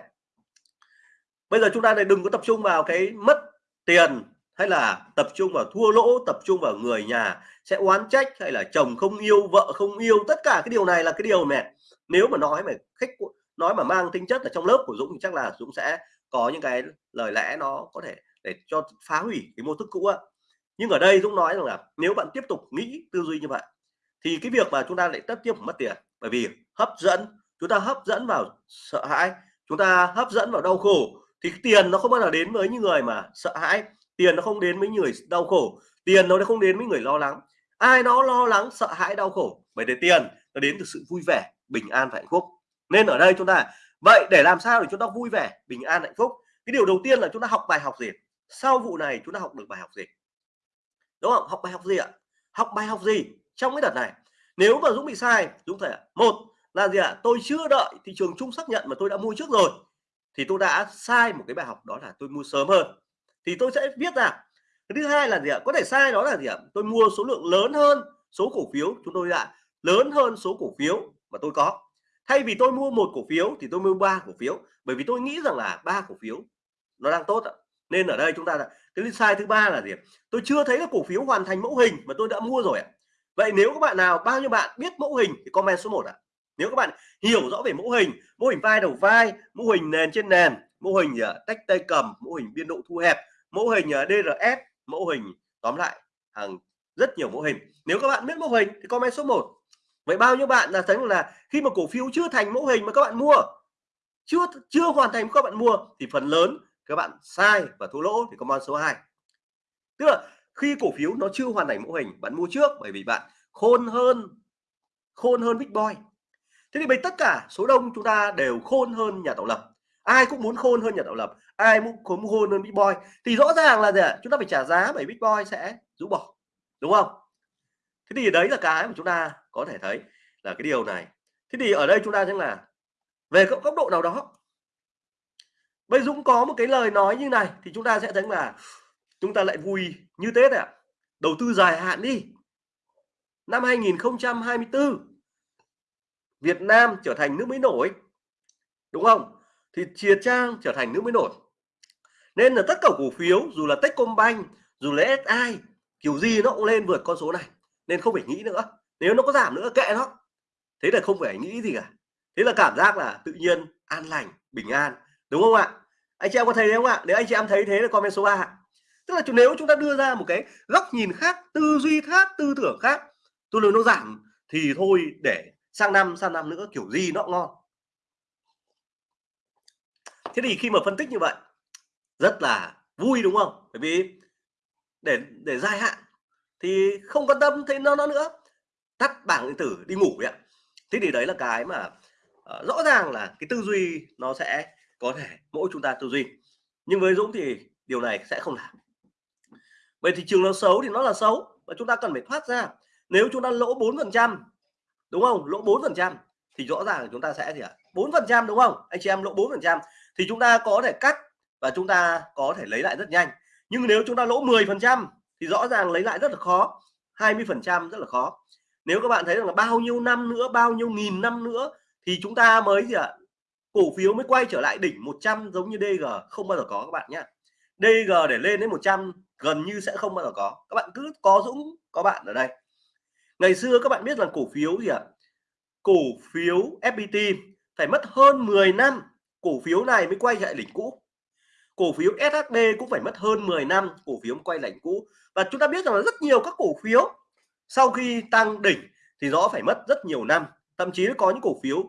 Bây giờ chúng ta này đừng có tập trung vào cái mất tiền hay là tập trung vào thua lỗ, tập trung vào người nhà sẽ oán trách hay là chồng không yêu, vợ không yêu, tất cả cái điều này là cái điều mẹ nếu mà nói mà khách nói mà mang tính chất ở trong lớp của Dũng thì chắc là Dũng sẽ có những cái lời lẽ nó có thể để cho phá hủy cái mô thức cũ á nhưng ở đây Dũng nói rằng là nếu bạn tiếp tục nghĩ tư duy như vậy, thì cái việc mà chúng ta lại tất tiếp mất tiền. Bởi vì hấp dẫn, chúng ta hấp dẫn vào sợ hãi, chúng ta hấp dẫn vào đau khổ, thì tiền nó không bao giờ đến với những người mà sợ hãi. Tiền nó không đến với người đau khổ. Tiền nó không đến với người lo lắng. Ai nó lo lắng, sợ hãi, đau khổ. Bởi để tiền nó đến từ sự vui vẻ, bình an và hạnh phúc. Nên ở đây chúng ta, vậy để làm sao để chúng ta vui vẻ, bình an, hạnh phúc? Cái điều đầu tiên là chúng ta học bài học gì? Sau vụ này chúng ta học được bài học gì? Đúng không? Học bài học gì ạ? Học bài học gì? Trong cái đợt này, nếu mà Dũng bị sai, Dũng thể một là gì ạ? Tôi chưa đợi thị trường chung xác nhận mà tôi đã mua trước rồi, thì tôi đã sai một cái bài học đó là tôi mua sớm hơn. Thì tôi sẽ viết ra. Thứ hai là gì ạ? Có thể sai đó là gì ạ? Tôi mua số lượng lớn hơn số cổ phiếu. Chúng tôi đã lớn hơn số cổ phiếu mà tôi có. Thay vì tôi mua một cổ phiếu thì tôi mua ba cổ phiếu, bởi vì tôi nghĩ rằng là ba cổ phiếu nó đang tốt ạ nên ở đây chúng ta là cái sai thứ ba là gì tôi chưa thấy là cổ phiếu hoàn thành mẫu hình mà tôi đã mua rồi ạ. Vậy nếu các bạn nào bao nhiêu bạn biết mẫu hình thì comment số 1 ạ. Nếu các bạn hiểu rõ về mẫu hình mô hình vai đầu vai mẫu hình nền trên nền mô hình uh, tách tay cầm mẫu hình biên độ thu hẹp mẫu hình ờ, uh, DRS mẫu hình tóm lại hàng rất nhiều mẫu hình. Nếu các bạn biết mẫu hình thì comment số 1 vậy bao nhiêu bạn là thấy là khi mà cổ phiếu chưa thành mẫu hình mà các bạn mua chưa chưa hoàn thành các bạn mua thì phần lớn các bạn sai và thua lỗ thì comment số 2 tức là khi cổ phiếu nó chưa hoàn thành mô hình, bạn mua trước bởi vì bạn khôn hơn khôn hơn big boy. Thế thì bây tất cả số đông chúng ta đều khôn hơn nhà tạo lập. Ai cũng muốn khôn hơn nhà tạo lập, ai cũng muốn khôn hơn big boy. Thì rõ ràng là gì ạ? Chúng ta phải trả giá bởi big boy sẽ rũ bỏ, đúng không? Thế thì đấy là cái mà chúng ta có thể thấy là cái điều này. Thế thì ở đây chúng ta thấy là về góc độ nào đó Bây Dũng có một cái lời nói như này thì chúng ta sẽ thấy là chúng ta lại vui như Tết ạ. À. Đầu tư dài hạn đi. Năm 2024 Việt Nam trở thành nước mới nổi. Đúng không? Thì chia Trang trở thành nước mới nổi. Nên là tất cả cổ phiếu dù là Techcombank, dù là SI kiểu gì nó cũng lên vượt con số này. Nên không phải nghĩ nữa. Nếu nó có giảm nữa kệ nó. Thế là không phải nghĩ gì cả. Thế là cảm giác là tự nhiên an lành, bình an đúng không ạ? Anh chị em có thấy không ạ? Nếu anh chị em thấy thế là comment số 3 tức là nếu chúng ta đưa ra một cái góc nhìn khác tư duy khác tư tưởng khác tôi nói nó giảm thì thôi để sang năm sang năm nữa kiểu gì nó ngon. Thế thì khi mà phân tích như vậy rất là vui đúng không? Bởi vì để để dài hạn thì không quan tâm thấy nó nó nữa. Tắt bảng điện tử đi ngủ vậy thế thì đấy là cái mà uh, rõ ràng là cái tư duy nó sẽ có thể mỗi chúng ta tư duy. Nhưng với Dũng thì điều này sẽ không làm. Vậy thị trường nó xấu thì nó là xấu và chúng ta cần phải thoát ra. Nếu chúng ta lỗ 4 phần trăm, đúng không? Lỗ 4 phần trăm thì rõ ràng là chúng ta sẽ gì ạ? bốn phần trăm, đúng không? Anh chị em lỗ 4 phần trăm thì chúng ta có thể cắt và chúng ta có thể lấy lại rất nhanh. Nhưng nếu chúng ta lỗ 10 phần trăm thì rõ ràng lấy lại rất là khó 20 phần trăm rất là khó. Nếu các bạn thấy rằng là bao nhiêu năm nữa, bao nhiêu nghìn năm nữa thì chúng ta mới gì ạ? Cổ phiếu mới quay trở lại đỉnh 100 giống như DG không bao giờ có các bạn nhé DG để lên đến 100 gần như sẽ không bao giờ có. Các bạn cứ có Dũng, có bạn ở đây. Ngày xưa các bạn biết là cổ phiếu gì ạ? Cổ phiếu FPT phải mất hơn 10 năm, cổ phiếu này mới quay lại đỉnh cũ. Cổ phiếu SHB cũng phải mất hơn 10 năm, cổ phiếu mới quay lại đỉnh cũ. Và chúng ta biết rằng là rất nhiều các cổ phiếu sau khi tăng đỉnh thì rõ phải mất rất nhiều năm, thậm chí có những cổ phiếu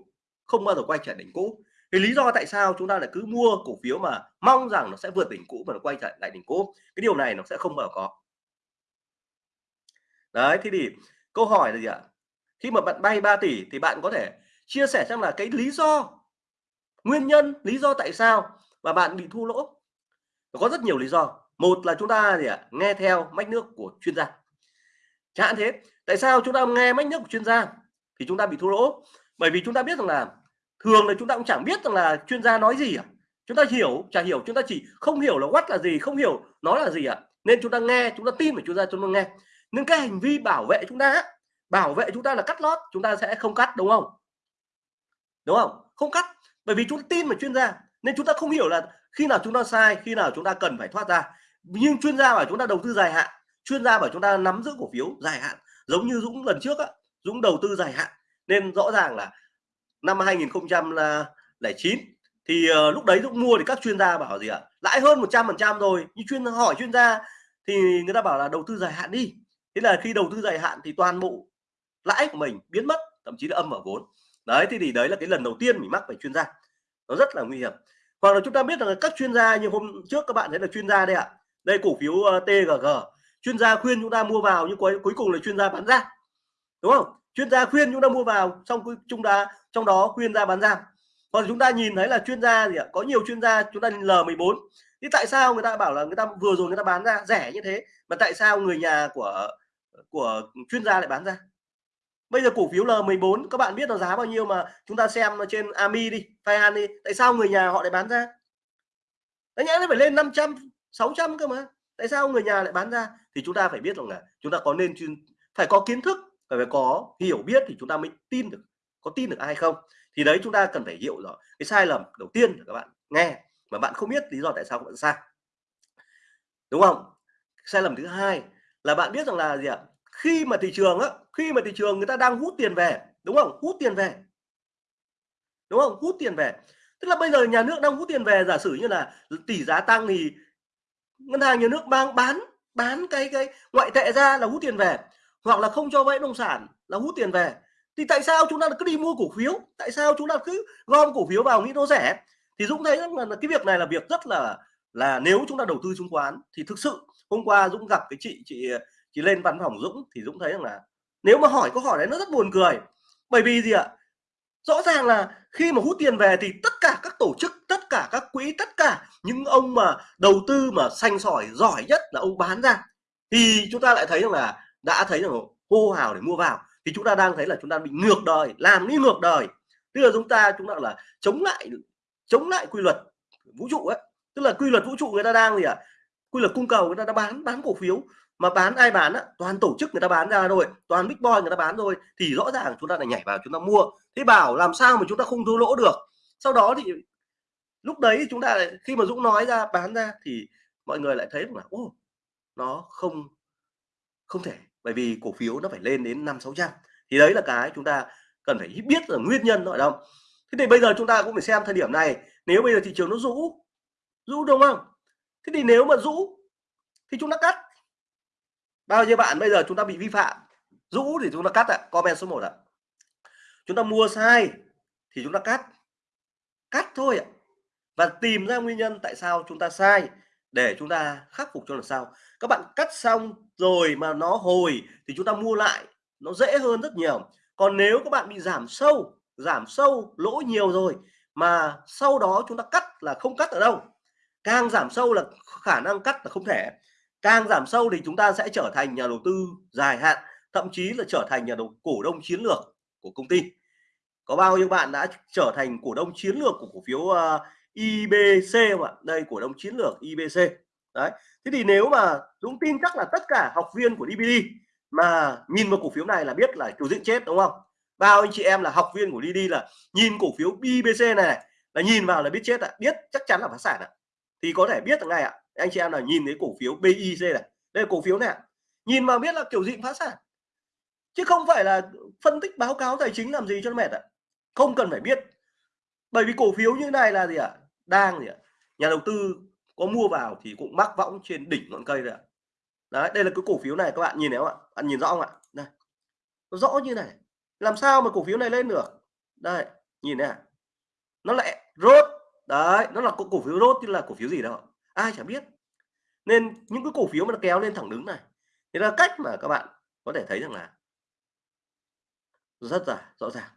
không bao giờ quay trở đỉnh cũ cái lý do tại sao chúng ta lại cứ mua cổ phiếu mà mong rằng nó sẽ vượt đỉnh cũ và nó quay trở lại đỉnh cũ? Cái điều này nó sẽ không bao giờ có. Đấy, thế thì câu hỏi là gì ạ? Khi mà bạn bay 3 tỷ thì bạn có thể chia sẻ xem là cái lý do, nguyên nhân, lý do tại sao mà bạn bị thua lỗ. Có rất nhiều lý do. Một là chúng ta gì ạ? Nghe theo mách nước của chuyên gia. Chẳng thế, tại sao chúng ta nghe mách nước của chuyên gia thì chúng ta bị thua lỗ? Bởi vì chúng ta biết rằng là thường là chúng ta cũng chẳng biết rằng là chuyên gia nói gì à chúng ta hiểu chả hiểu chúng ta chỉ không hiểu là what là gì không hiểu nó là gì ạ à? nên chúng ta nghe chúng ta tin vào chuyên gia chúng ta nghe nên cái hành vi bảo vệ chúng ta bảo vệ chúng ta là cắt lót chúng ta sẽ không cắt đúng không đúng không không cắt bởi vì chúng ta tin vào chuyên gia nên chúng ta không hiểu là khi nào chúng ta sai khi nào chúng ta cần phải thoát ra nhưng chuyên gia bảo chúng ta đầu tư dài hạn chuyên gia bảo chúng ta nắm giữ cổ phiếu dài hạn giống như Dũng lần trước á Dũng đầu tư dài hạn nên rõ ràng là năm 2009 thì uh, lúc đấy lúc mua thì các chuyên gia bảo gì ạ? Lãi hơn 100% rồi nhưng chuyên hỏi chuyên gia thì người ta bảo là đầu tư dài hạn đi. Thế là khi đầu tư dài hạn thì toàn bộ lãi của mình biến mất thậm chí là âm ở vốn. Đấy thì, thì đấy là cái lần đầu tiên mình mắc phải chuyên gia. Nó rất là nguy hiểm. Hoặc là chúng ta biết là các chuyên gia như hôm trước các bạn thấy là chuyên gia đây ạ. Đây cổ phiếu ờ, uh, TGG chuyên gia khuyên chúng ta mua vào nhưng cuối cuối cùng là chuyên gia bán ra. Đúng không? Chuyên gia khuyên chúng ta mua vào xong chúng ta, trong đó khuyên ra bán ra. Còn chúng ta nhìn thấy là chuyên gia gì ạ? Có nhiều chuyên gia, chúng ta L14 thì tại sao người ta bảo là người ta vừa rồi người ta bán ra rẻ như thế, mà tại sao người nhà của của chuyên gia lại bán ra? Bây giờ cổ phiếu L14 các bạn biết là giá bao nhiêu mà chúng ta xem trên AMI đi Fayan đi. Tại sao người nhà họ lại bán ra? Đấy nhẽ nó phải lên 500 600 cơ mà. Tại sao người nhà lại bán ra? Thì chúng ta phải biết rằng là chúng ta có nên chuyên, phải có kiến thức phải có hiểu biết thì chúng ta mới tin được, có tin được ai không? Thì đấy, chúng ta cần phải hiểu rõ cái sai lầm đầu tiên là các bạn nghe, mà bạn không biết lý do tại sao bạn sai. Đúng không? Sai lầm thứ hai là bạn biết rằng là gì ạ? Khi mà thị trường á, khi mà thị trường người ta đang hút tiền về, đúng không? Hút tiền về. Đúng không? Hút tiền về. Tức là bây giờ nhà nước đang hút tiền về, giả sử như là tỷ giá tăng thì ngân hàng nhà nước mang bán bán cái cái ngoại tệ ra là hút tiền về hoặc là không cho vay nông sản, là hút tiền về. Thì tại sao chúng ta cứ đi mua cổ phiếu? Tại sao chúng ta cứ gom cổ phiếu vào nghĩ nó rẻ? Thì Dũng thấy rằng là cái việc này là việc rất là là nếu chúng ta đầu tư chứng khoán thì thực sự hôm qua Dũng gặp cái chị chị chị lên văn phòng Dũng thì Dũng thấy rằng là nếu mà hỏi câu hỏi đấy nó rất buồn cười. Bởi vì gì ạ? Rõ ràng là khi mà hút tiền về thì tất cả các tổ chức, tất cả các quỹ, tất cả những ông mà đầu tư mà xanh sỏi giỏi nhất là ông bán ra thì chúng ta lại thấy rằng là đã thấy rằng hô hào để mua vào, thì chúng ta đang thấy là chúng ta bị ngược đời, làm đi ngược đời. Tức là chúng ta chúng ta là chống lại chống lại quy luật vũ trụ ấy. Tức là quy luật vũ trụ người ta đang gì ạ? À? quy luật cung cầu người ta đã bán bán cổ phiếu. Mà bán ai bán á? Toàn tổ chức người ta bán ra rồi toàn big boy người ta bán rồi thì rõ ràng chúng ta lại nhảy vào chúng ta mua. Thế bảo làm sao mà chúng ta không thua lỗ được? Sau đó thì lúc đấy chúng ta khi mà Dũng nói ra, bán ra thì mọi người lại thấy là, ô, nó không không thể, bởi vì cổ phiếu nó phải lên đến năm sáu trăm. Thì đấy là cái chúng ta cần phải biết là nguyên nhân nó ở đâu. Thế thì bây giờ chúng ta cũng phải xem thời điểm này, nếu bây giờ thị trường nó rũ rũ đúng không? Thế thì nếu mà rũ, thì chúng ta cắt. Bao nhiêu bạn bây giờ chúng ta bị vi phạm, rũ thì chúng ta cắt ạ, comment số 1 ạ. Chúng ta mua sai thì chúng ta cắt cắt thôi ạ. Và tìm ra nguyên nhân tại sao chúng ta sai để chúng ta khắc phục cho lần sau các bạn cắt xong rồi mà nó hồi thì chúng ta mua lại nó dễ hơn rất nhiều. Còn nếu các bạn bị giảm sâu giảm sâu lỗ nhiều rồi mà sau đó chúng ta cắt là không cắt ở đâu. Càng giảm sâu là khả năng cắt là không thể. Càng giảm sâu thì chúng ta sẽ trở thành nhà đầu tư dài hạn thậm chí là trở thành nhà đầu cổ đông chiến lược của công ty. Có bao nhiêu bạn đã trở thành cổ đông chiến lược của cổ phiếu uh, IBC không ạ? Đây cổ đông chiến lược IBC đấy thế thì nếu mà Dũng tin chắc là tất cả học viên của DBD mà nhìn vào cổ phiếu này là biết là chủ diễn chết đúng không? Bao anh chị em là học viên của DD là nhìn cổ phiếu IBC này, này là nhìn vào là biết chết ạ biết chắc chắn là phá sản ạ. Thì có thể biết được ngay ạ anh chị em là nhìn thấy cổ phiếu BIC này đây là cổ phiếu này nhìn vào biết là kiểu gì phá sản. Chứ không phải là phân tích báo cáo tài chính làm gì cho nó mệt ạ. Không cần phải biết bởi vì cổ phiếu như này là gì ạ? Đang gì ạ? Nhà đầu tư có mua vào thì cũng mắc võng trên đỉnh ngọn cây rồi ạ. Đấy, đây là cái cổ phiếu này các bạn nhìn thấy không ạ? Bạn nhìn rõ không ạ? Đây. Nó rõ như này. Làm sao mà cổ phiếu này lên được? Đây, nhìn này nó lại rốt đấy, nó là cổ phiếu rốt chứ là cổ phiếu gì đâu ai chả biết. Nên những cái cổ phiếu mà nó kéo lên thẳng đứng này, thì là cách mà các bạn có thể thấy rằng là rất là rõ ràng.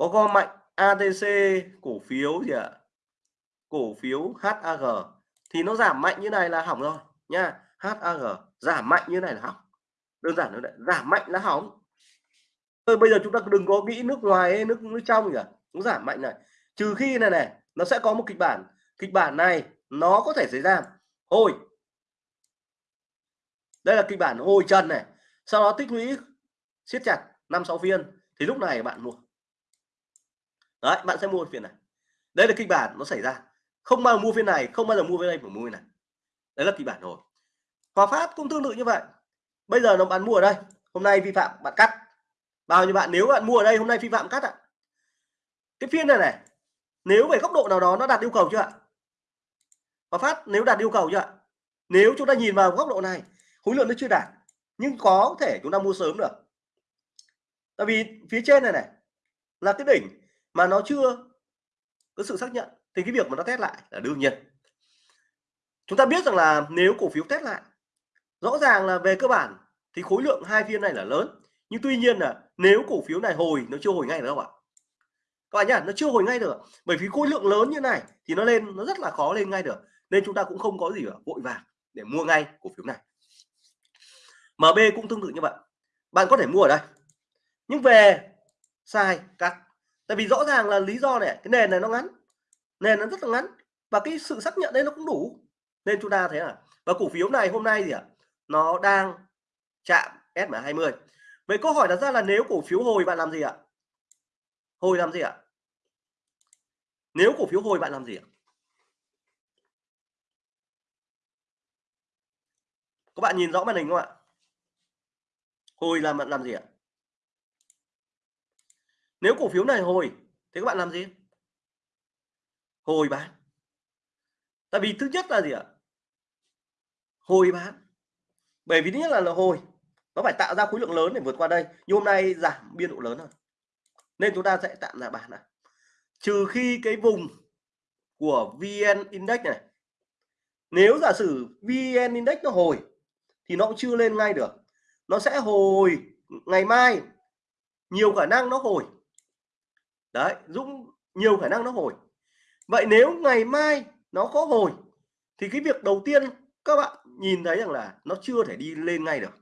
Có gom mạnh ATC cổ phiếu gì ạ? À? cổ phiếu HAG thì nó giảm mạnh như này là hỏng rồi, nha. HAG giảm mạnh như này là hỏng. Đơn giản nó giảm mạnh là hỏng. Thôi bây giờ chúng ta đừng có nghĩ nước ngoài hay nước nước trong gì cả nó giảm mạnh này. Trừ khi này này, nó sẽ có một kịch bản. Kịch bản này, nó có thể xảy ra. Hồi. Đây là kịch bản hồi chân này. Sau đó tích lũy siết chặt năm sáu phiên. Thì lúc này bạn mua đấy, bạn sẽ mua phiên này. Đây là kịch bản nó xảy ra. Không bao giờ mua phiên này, không bao giờ mua phiên đây phải mua phiên này. Đấy là kịch bản rồi. Hòa phát cũng tương tự như vậy. Bây giờ nó bán mua ở đây. Hôm nay vi phạm, bạn cắt. Bao nhiêu bạn, nếu bạn mua ở đây, hôm nay vi phạm, cắt ạ. Cái phiên này này, nếu về góc độ nào đó nó đạt yêu cầu chưa ạ? Và phát, nếu đạt yêu cầu chưa ạ? Nếu chúng ta nhìn vào góc độ này, khối lượng nó chưa đạt, nhưng có thể chúng ta mua sớm được. Tại vì phía trên này này, là cái đỉnh mà nó chưa có sự xác nhận thì cái việc mà nó test lại là đương nhiên. Chúng ta biết rằng là nếu cổ phiếu test lại, rõ ràng là về cơ bản thì khối lượng hai phiên này là lớn. Nhưng tuy nhiên là nếu cổ phiếu này hồi, nó chưa hồi ngay được đâu ạ. Các bạn nhá, nó chưa hồi ngay được bởi vì khối lượng lớn như này thì nó lên, nó rất là khó lên ngay được. Nên chúng ta cũng không có gì ở vội vàng để mua ngay cổ phiếu này. MB cũng tương tự như vậy. Bạn có thể mua ở đây. Nhưng về sai cắt tại vì rõ ràng là lý do này, cái nền này nó ngắn, nền nó rất là ngắn, và cái sự xác nhận đấy nó cũng đủ. Nên chúng ta thấy là, và cổ phiếu này hôm nay gì ạ? Nó đang chạm SMA 20 vậy câu hỏi đặt ra là nếu cổ phiếu hồi bạn làm gì ạ? Hồi làm gì ạ? Nếu cổ phiếu hồi bạn làm gì ạ? Các bạn nhìn rõ màn hình không ạ? Hồi làm bạn làm gì ạ? Nếu cổ phiếu này hồi thì các bạn làm gì? Hồi bán. Tại vì thứ nhất là gì ạ? Hồi bán. Bởi vì thứ nhất là, là hồi. Nó phải tạo ra khối lượng lớn để vượt qua đây. Nhưng hôm nay giảm biên độ lớn hơn nên chúng ta sẽ tạm là bán này trừ khi cái vùng của VN Index này nếu giả sử VN Index nó hồi thì nó cũng chưa lên ngay được. Nó sẽ hồi ngày mai. Nhiều khả năng nó hồi đấy, Dũng nhiều khả năng nó hồi. Vậy nếu ngày mai nó có hồi, thì cái việc đầu tiên các bạn nhìn thấy rằng là nó chưa thể đi lên ngay được.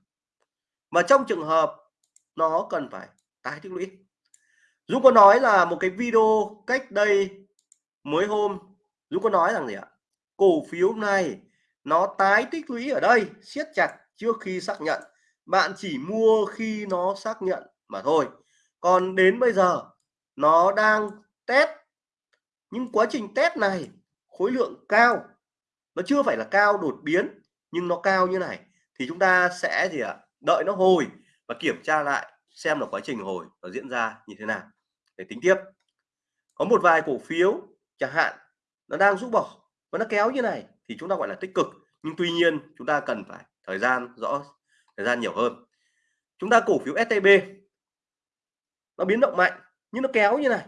Mà trong trường hợp nó cần phải tái tích lũy. Dũng có nói là một cái video cách đây mới hôm, Dũng có nói rằng gì ạ? Cổ phiếu này nó tái tích lũy ở đây, siết chặt trước khi xác nhận. Bạn chỉ mua khi nó xác nhận mà thôi. Còn đến bây giờ nó đang test. Nhưng quá trình test này, khối lượng cao. Nó chưa phải là cao đột biến, nhưng nó cao như này. Thì chúng ta sẽ gì ạ? Đợi nó hồi và kiểm tra lại xem là quá trình hồi nó diễn ra như thế nào. Để tính tiếp. Có một vài cổ phiếu chẳng hạn, nó đang rút bỏ và nó kéo như này thì chúng ta gọi là tích cực. Nhưng tuy nhiên, chúng ta cần phải thời gian rõ, thời gian nhiều hơn. Chúng ta cổ phiếu STB nó biến động mạnh nhưng nó kéo như này,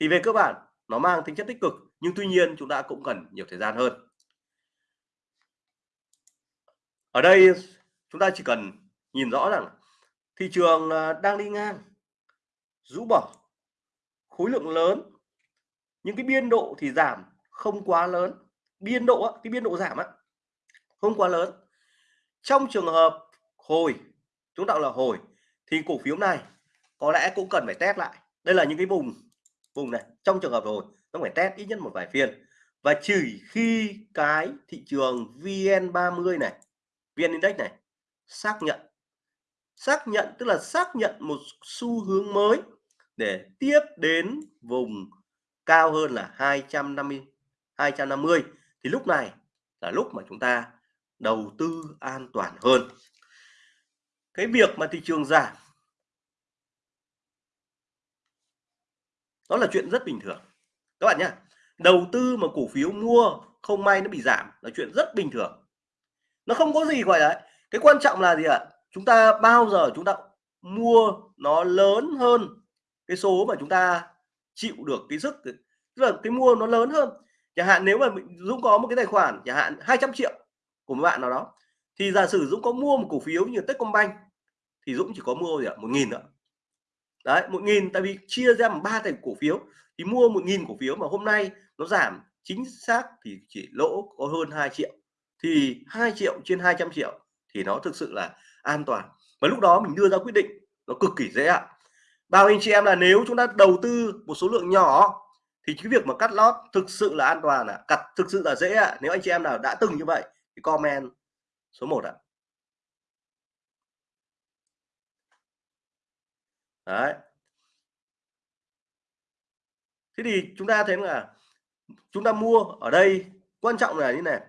thì về cơ bản nó mang tính chất tích cực, nhưng tuy nhiên chúng ta cũng cần nhiều thời gian hơn. Ở đây chúng ta chỉ cần nhìn rõ rằng thị trường à, đang đi ngang, rũ bỏ, khối lượng lớn những cái biên độ thì giảm không quá lớn. Biên độ cái biên độ giảm á, không quá lớn. Trong trường hợp hồi, chúng ta là hồi, thì cổ phiếu này có lẽ cũng cần phải test lại đây là những cái vùng vùng này, trong trường hợp rồi, nó phải test ít nhất một vài phiên. Và chỉ khi cái thị trường VN30 này VN Index này xác nhận xác nhận, tức là xác nhận một xu hướng mới để tiếp đến vùng cao hơn là 250 250 thì lúc này là lúc mà chúng ta đầu tư an toàn hơn. Cái việc mà thị trường giảm đó là chuyện rất bình thường. Các bạn nhé đầu tư mà cổ phiếu mua không may nó bị giảm là chuyện rất bình thường. Nó không có gì gọi là cái quan trọng là gì ạ? Chúng ta bao giờ chúng ta mua nó lớn hơn cái số mà chúng ta chịu được cái sức, tức là cái mua nó lớn hơn. Chẳng hạn nếu mà Dũng có một cái tài khoản, chẳng hạn 200 triệu của một bạn nào đó, thì giả sử Dũng có mua một cổ phiếu như Techcombank, thì Dũng chỉ có mua gì ạ? Một nghìn nữa đấy, một nghìn, tại vì chia ra bằng ba thành cổ phiếu thì mua một nghìn cổ phiếu mà hôm nay nó giảm, chính xác thì chỉ lỗ có hơn 2 triệu thì 2 triệu trên 200 triệu thì nó thực sự là an toàn và lúc đó mình đưa ra quyết định, nó cực kỳ dễ ạ bao anh chị em là nếu chúng ta đầu tư một số lượng nhỏ, thì cái việc mà cắt lót thực sự là an toàn ạ à. cắt thực sự là dễ ạ à. nếu anh chị em nào đã từng như vậy thì comment số 1 ạ à. Đấy. Thế thì chúng ta thấy là chúng ta mua ở đây, quan trọng là như này,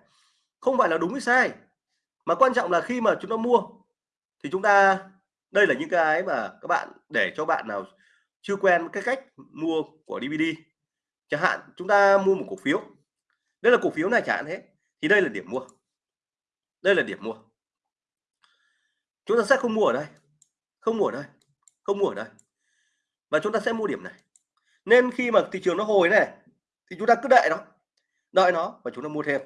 không phải là đúng hay sai, mà quan trọng là khi mà chúng ta mua thì chúng ta, đây là những cái mà các bạn, để cho bạn nào chưa quen cái cách mua của DVD chẳng hạn chúng ta mua một cổ phiếu, đây là cổ phiếu này chẳng hạn thế, thì đây là điểm mua. Đây là điểm mua. Chúng ta sẽ không mua ở đây, không mua ở đây không mua ở đây. Và chúng ta sẽ mua điểm này. Nên khi mà thị trường nó hồi này thì chúng ta cứ đợi nó đợi nó và chúng ta mua thêm.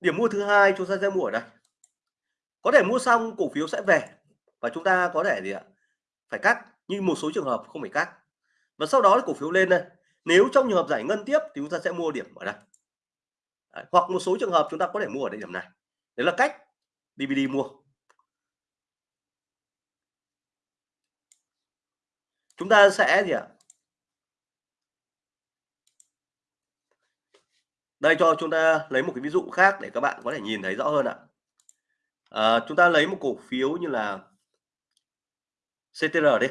Điểm mua thứ hai chúng ta sẽ mua ở đây. Có thể mua xong cổ phiếu sẽ về và chúng ta có thể gì ạ? Phải cắt nhưng một số trường hợp không phải cắt. Và sau đó cổ phiếu lên đây. Nếu trong trường hợp giải ngân tiếp thì chúng ta sẽ mua điểm ở đây. Đấy, hoặc một số trường hợp chúng ta có thể mua ở đây điểm này. Đấy là cách DVD mua. Chúng ta sẽ gì ạ? Đây cho chúng ta lấy một cái ví dụ khác để các bạn có thể nhìn thấy rõ hơn ạ. À, chúng ta lấy một cổ phiếu như là CTR đi.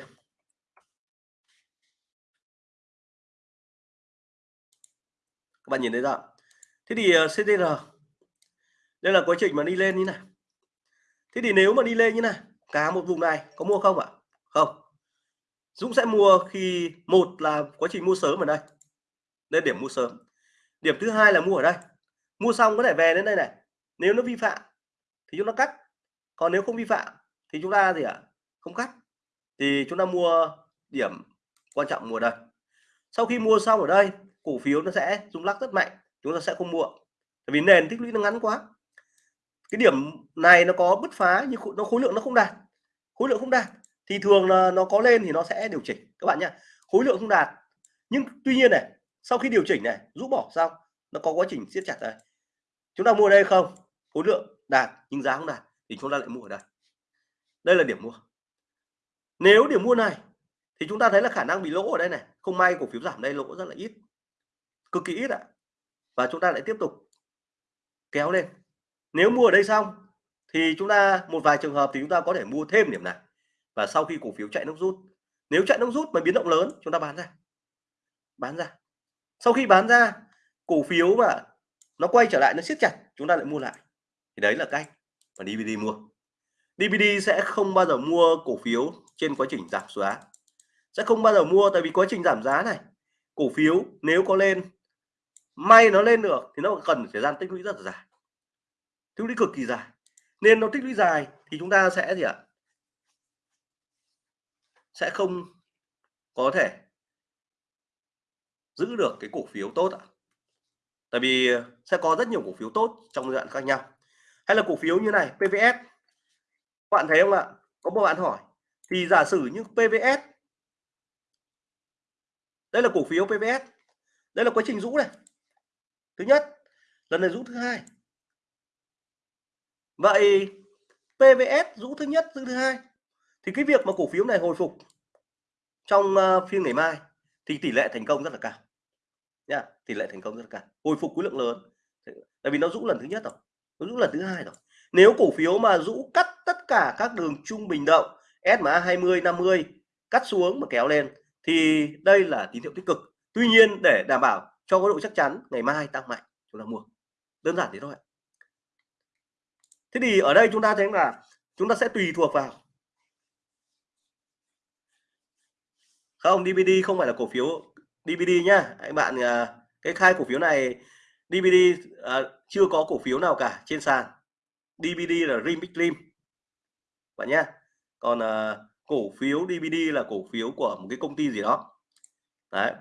Các bạn nhìn thấy rõ. Thế thì ờ, CTR đây là quá trình mà đi lên như này. Thế thì nếu mà đi lên như này cả một vùng này có mua không ạ? Không. Dũng sẽ mua khi một là quá trình mua sớm ở đây đây điểm mua sớm. Điểm thứ hai là mua ở đây. Mua xong có thể về đến đây này. Nếu nó vi phạm thì chúng ta cắt. Còn nếu không vi phạm thì chúng ta gì ạ? À? không cắt. Thì chúng ta mua điểm quan trọng mua đây. Sau khi mua xong ở đây, cổ phiếu nó sẽ rung lắc rất mạnh. Chúng ta sẽ không mua. Tại vì nền tích lũy nó ngắn quá. Cái điểm này nó có bứt phá nhưng nó khối lượng nó không đạt. Khối lượng không đạt thì thường là nó có lên thì nó sẽ điều chỉnh, các bạn nhé khối lượng không đạt, nhưng tuy nhiên này, sau khi điều chỉnh này, rũ bỏ xong, nó có quá trình siết chặt đây. Chúng ta mua đây không? Khối lượng đạt nhưng giá không đạt thì chúng ta lại mua ở đây. Đây là điểm mua. Nếu điểm mua này thì chúng ta thấy là khả năng bị lỗ ở đây này, không may cổ phiếu giảm đây, lỗ rất là ít, cực kỳ ít ạ. Và chúng ta lại tiếp tục kéo lên. Nếu mua ở đây xong thì chúng ta, một vài trường hợp thì chúng ta có thể mua thêm điểm này và sau khi cổ phiếu chạy nước rút, nếu chạy nước rút mà biến động lớn, chúng ta bán ra. Bán ra. Sau khi bán ra, cổ phiếu mà nó quay trở lại, nó siết chặt, chúng ta lại mua lại. Thì đấy là cách mà DVD mua. DVD sẽ không bao giờ mua cổ phiếu trên quá trình giảm giá. Sẽ không bao giờ mua tại vì quá trình giảm giá này, cổ phiếu nếu có lên, may nó lên được thì nó cần thời gian tích lũy rất là dài. Tích lũy cực kỳ dài. Nên nó tích lũy dài thì chúng ta sẽ gì ạ? Sẽ không có thể giữ được cái cổ phiếu tốt ạ. Tại vì sẽ có rất nhiều cổ phiếu tốt trong giai đoạn khác nhau. Hay là cổ phiếu như này PVS bạn thấy không ạ? Có một bạn hỏi, thì giả sử như PVS đây là cổ phiếu PVS đây là quá trình rũ này. Thứ nhất, lần này rũ thứ hai. Vậy PVS rũ thứ nhất, rũ thứ hai thì cái việc mà cổ phiếu này hồi phục trong uh, phiên ngày mai thì tỷ lệ thành công rất là cao. Nha tỷ lệ thành công rất là cao. Hồi phục khối lượng lớn. Tại vì nó rũ lần thứ nhất rồi nó rũ lần thứ hai rồi. Nếu cổ phiếu mà rũ cắt tất cả các đường trung bình động SMA 20 50 cắt xuống mà kéo lên thì đây là tín hiệu tích cực. Tuy nhiên để đảm bảo cho có độ chắc chắn ngày mai tăng mạnh chúng ta mua. Đơn giản thế thôi thế thì ở đây chúng ta thấy là chúng ta sẽ tùy thuộc vào không DVD không phải là cổ phiếu DVD nhá. Anh bạn à, cái khai cổ phiếu này DVD à, chưa có cổ phiếu nào cả trên sàn. DVD là Remix Lim bạn nhá còn à, cổ phiếu DVD là cổ phiếu của một cái công ty gì đó. Đấy.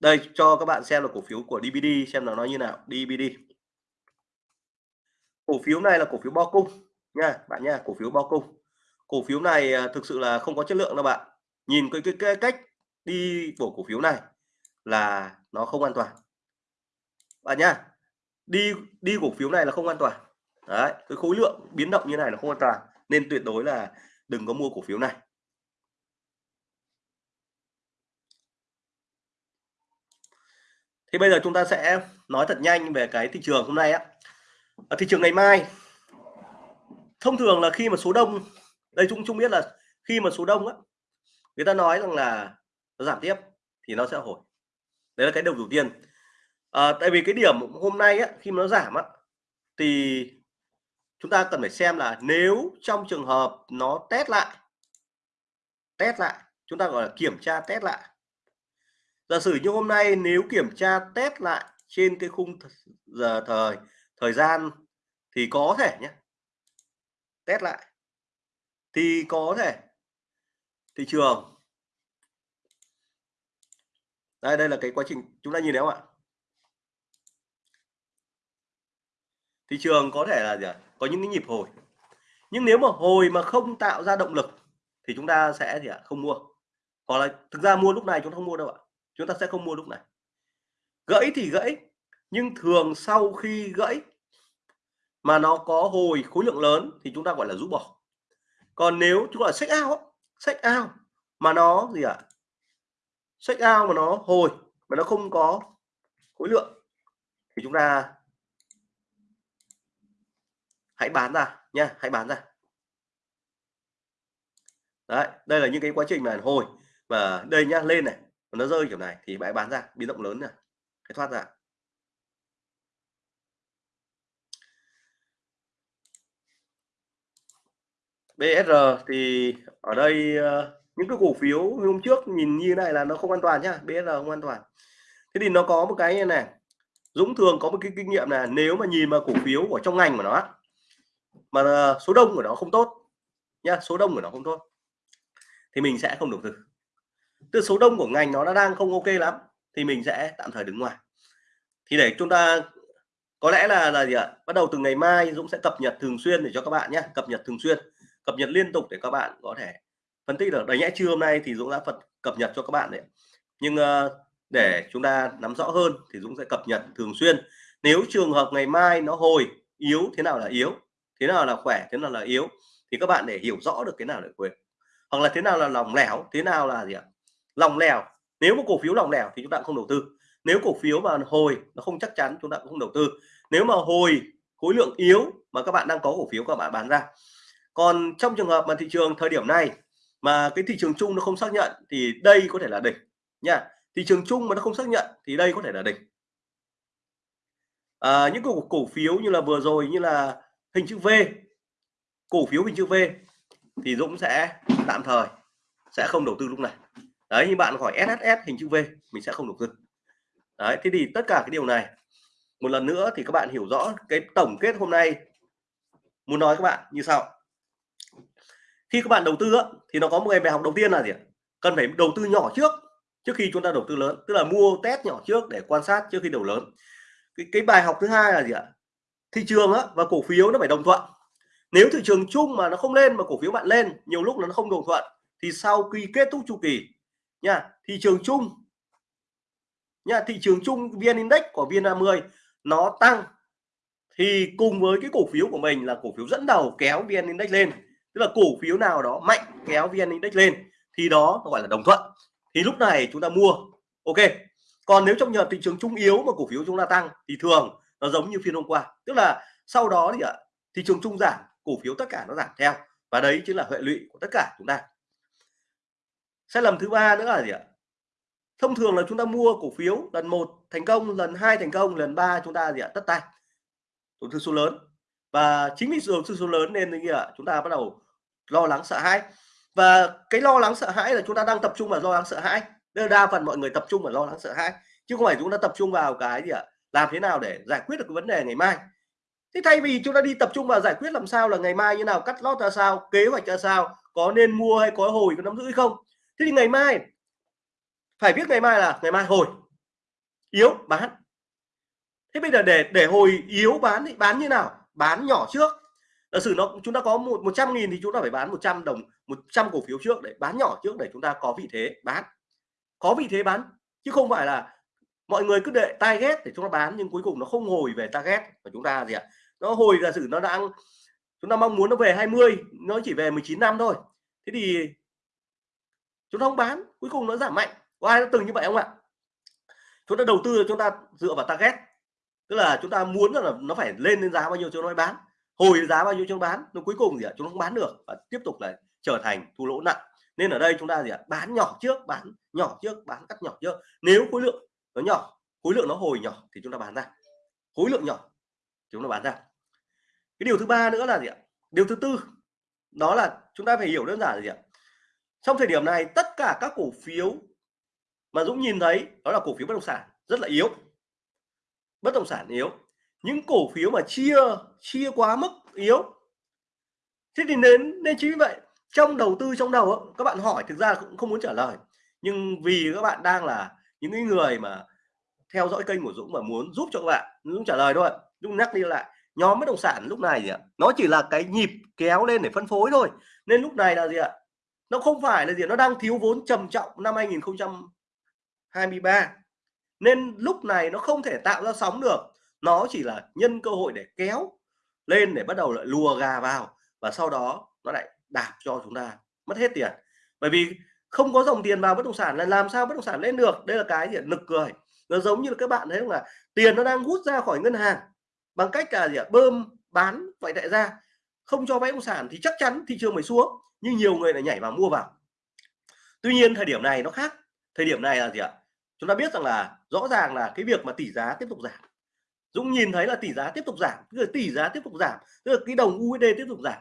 Đây cho các bạn xem là cổ phiếu của DVD xem là nó như nào. DVD cổ phiếu này là cổ phiếu bo cung nha bạn nha cổ phiếu bo cung. Cổ phiếu này à, thực sự là không có chất lượng đâu bạn. Nhìn cái, cái, cái cách đi của cổ phiếu này là nó không an toàn. Bạn nhá, đi đi cổ phiếu này là không an toàn. Đấy, cái khối lượng biến động như này là không an toàn, nên tuyệt đối là đừng có mua cổ phiếu này. Thì bây giờ chúng ta sẽ nói thật nhanh về cái thị trường hôm nay á. Ở thị trường ngày mai, thông thường là khi mà số đông, đây chúng chúng biết là khi mà số đông á, người ta nói rằng là nó giảm tiếp thì nó sẽ hồi. Đấy là cái đầu đầu tiên. À, tại vì cái điểm hôm nay á, khi mà nó giảm á, thì chúng ta cần phải xem là nếu trong trường hợp nó test lại test lại chúng ta gọi là kiểm tra test lại. Giả sử như hôm nay nếu kiểm tra test lại trên cái khung giờ thời thời gian thì có thể nhé test lại. Thì có thể thị trường đây đây là cái quá trình, chúng ta nhìn thấy không ạ? Thị trường có thể là gì ạ? Có những cái nhịp hồi. Nhưng nếu mà hồi mà không tạo ra động lực thì chúng ta sẽ gì ạ? Không mua. Hoặc là thực ra mua lúc này chúng ta không mua đâu ạ. Chúng ta sẽ không mua lúc này. Gãy thì gãy, nhưng thường sau khi gãy mà nó có hồi khối lượng lớn thì chúng ta gọi là rũ bỏ. Còn nếu chúng gọi là sách ao sách ao mà nó gì ạ? à? Sách out mà nó hồi, mà nó không có khối lượng, thì chúng ta hãy bán ra nha, hãy bán ra. Đấy, đây là những cái quá trình mà hồi và đây nhá, lên này nó rơi kiểu này thì bãi bán ra, biến động lớn này hãy thoát ra. BSR thì ở đây ờ, những cái cổ phiếu hôm trước nhìn như này là nó không an toàn nhá BSR không an toàn. Thế thì nó có một cái như này, Dũng thường có một cái kinh nghiệm là nếu mà nhìn mà cổ phiếu ở trong ngành của nó mà ờ, số đông của nó không tốt nhá, số đông của nó không tốt, thì mình sẽ không đầu tư. Từ số đông của ngành nó đã đang không ok lắm, thì mình sẽ tạm thời đứng ngoài. Thì để chúng ta, có lẽ là là gì ạ? Bắt đầu từ ngày mai Dũng sẽ cập nhật thường xuyên để cho các bạn nhé cập nhật thường xuyên, cập nhật liên tục để các bạn có thể phân tích được. Đấy nhẽ trưa hôm nay thì Dũng đã phật cập nhật cho các bạn đấy. Nhưng uh, để chúng ta nắm rõ hơn thì Dũng sẽ cập nhật thường xuyên. Nếu trường hợp ngày mai nó hồi yếu thế nào là yếu? Thế nào là khỏe thế nào là yếu? Thì các bạn để hiểu rõ được cái nào là quyền hoặc là thế nào là lòng lẻo thế nào là gì ạ? Lòng lẻo. Nếu một cổ phiếu lòng lẻo thì chúng ta cũng không đầu tư. Nếu cổ phiếu mà hồi nó không chắc chắn chúng ta cũng không đầu tư. Nếu mà hồi khối lượng yếu mà các bạn đang có cổ phiếu các bạn bán ra. Còn trong trường hợp mà thị trường thời điểm này mà cái thị trường chung nó không xác nhận thì đây có thể là đỉnh nha. Thị trường chung mà nó không xác nhận thì đây có thể là đỉnh. À, những cổ cổ phiếu như là vừa rồi như là hình chữ V cổ phiếu hình chữ V thì Dũng sẽ tạm thời sẽ không đầu tư lúc này. Đấy như bạn hỏi SSS hình chữ V mình sẽ không đầu tư. Đấy thế thì tất cả cái điều này một lần nữa thì các bạn hiểu rõ cái tổng kết hôm nay. Muốn nói các bạn như sau khi các bạn đầu tư thì nó có một cái bài học đầu tiên là gì cần phải đầu tư nhỏ trước trước khi chúng ta đầu tư lớn. Tức là mua test nhỏ trước để quan sát trước khi đầu lớn. Cái, cái bài học thứ hai là gì ạ? Thị trường á, và cổ phiếu nó phải đồng thuận. Nếu thị trường chung mà nó không lên mà cổ phiếu bạn lên nhiều lúc nó không đồng thuận thì sau khi kết thúc chu kỳ nha thị trường chung nha thị trường chung vn index của vn30 nó tăng. Thì cùng với cái cổ phiếu của mình là cổ phiếu dẫn đầu kéo vn index lên tức là cổ phiếu nào đó mạnh kéo vn index lên, thì đó gọi là đồng thuận. Thì lúc này chúng ta mua, ok. Còn nếu trong nhờ thị trường trung yếu mà cổ phiếu chúng ta tăng, thì thường nó giống như phiên hôm qua. Tức là sau đó thì ạ, thị trường trung giảm, cổ phiếu tất cả nó giảm theo. Và đấy chính là hệ lụy của tất cả chúng ta. Sai lầm thứ ba nữa là gì ạ? Thông thường là chúng ta mua cổ phiếu lần một thành công, lần hai thành công, lần ba chúng ta gì ạ? Tất tay. Tổn thương số lớn và chính vì đầu tư số lớn nên như ạ chúng ta bắt đầu lo lắng sợ hãi. Và cái lo lắng sợ hãi là chúng ta đang tập trung vào lo lắng sợ hãi. Đây đa phần mọi người tập trung vào lo lắng sợ hãi, chứ không phải chúng ta tập trung vào cái gì ạ? Làm thế nào để giải quyết được cái vấn đề ngày mai. Thế thay vì chúng ta đi tập trung vào giải quyết làm sao là ngày mai như nào, cắt lót ra sao, kế hoạch ra sao, có nên mua hay có hồi, có nắm giữ hay không. Thế thì ngày mai, phải biết ngày mai là ngày mai hồi. Yếu, bán. Thế bây giờ để để hồi yếu, bán thì bán như nào? Bán nhỏ trước. Giả sử nó, chúng ta có một một trăm nghìn thì chúng ta phải bán 100 đồng 100 cổ phiếu trước để bán nhỏ trước để chúng ta có vị thế bán. Có vị thế bán, chứ không phải là mọi người cứ để target để chúng ta bán nhưng cuối cùng nó không hồi về target của chúng ta gì ạ. Nó hồi, giả sử nó đang, chúng ta mong muốn nó về 20 nó chỉ về 19 năm thôi. Thế thì chúng ta không bán, cuối cùng nó giảm mạnh. Có ai đã từng như vậy không ạ? Chúng ta đầu tư chúng ta dựa vào target tức là chúng ta muốn là nó phải lên đến giá bao nhiêu cho nó bán. Hồi giá bao nhiêu cho bán, nó cuối cùng gì ạ? Chúng nó không bán được và tiếp tục là trở thành thua lỗ nặng. Nên ở đây chúng ta gì ạ? Bán nhỏ trước, bán nhỏ trước, bán cắt nhỏ trước. Nếu khối lượng nó nhỏ, khối lượng nó hồi nhỏ thì chúng ta bán ra. Khối lượng nhỏ chúng ta bán ra. Cái điều thứ ba nữa là gì ạ? Điều thứ tư, đó là chúng ta phải hiểu đơn giản là gì ạ? Trong thời điểm này, tất cả các cổ phiếu mà Dũng nhìn thấy, đó là cổ phiếu bất động sản, rất là yếu bất động sản yếu. Những cổ phiếu mà chia chia quá mức yếu. Thế thì nên nên chính vì vậy, trong đầu tư, trong đầu các bạn hỏi thực ra cũng không muốn trả lời. Nhưng vì các bạn đang là những người mà theo dõi kênh của Dũng và muốn giúp cho các bạn, Dũng trả lời thôi. Dũng nhắc đi lại, nhóm bất động sản lúc này gì ạ? Nó chỉ là cái nhịp kéo lên để phân phối thôi. Nên lúc này là gì ạ? Nó không phải là gì nó đang thiếu vốn trầm trọng năm 2023 nên lúc này nó không thể tạo ra sóng được. Nó chỉ là nhân cơ hội để kéo lên để bắt đầu lại lùa gà vào và sau đó nó lại đạp cho chúng ta. Mất hết tiền. Bởi vì không có dòng tiền vào bất động sản là làm sao bất động sản lên được? Đây là cái gì nực cười. Nó giống như là các bạn thấy là tiền nó đang hút ra khỏi ngân hàng. Bằng cách là gì ạ? Bơm, bán, vậy đại ra không cho vay bất động sản thì chắc chắn thị trường mới xuống, nhưng nhiều người lại nhảy vào mua vào. Tuy nhiên thời điểm này nó khác. Thời điểm này là gì ạ? Chúng ta biết rằng là rõ ràng là cái việc mà tỷ giá tiếp tục giảm. Dũng nhìn thấy là tỷ giá tiếp tục giảm, tức là tỷ giá tiếp tục giảm, tức là cái đồng USD tiếp tục giảm.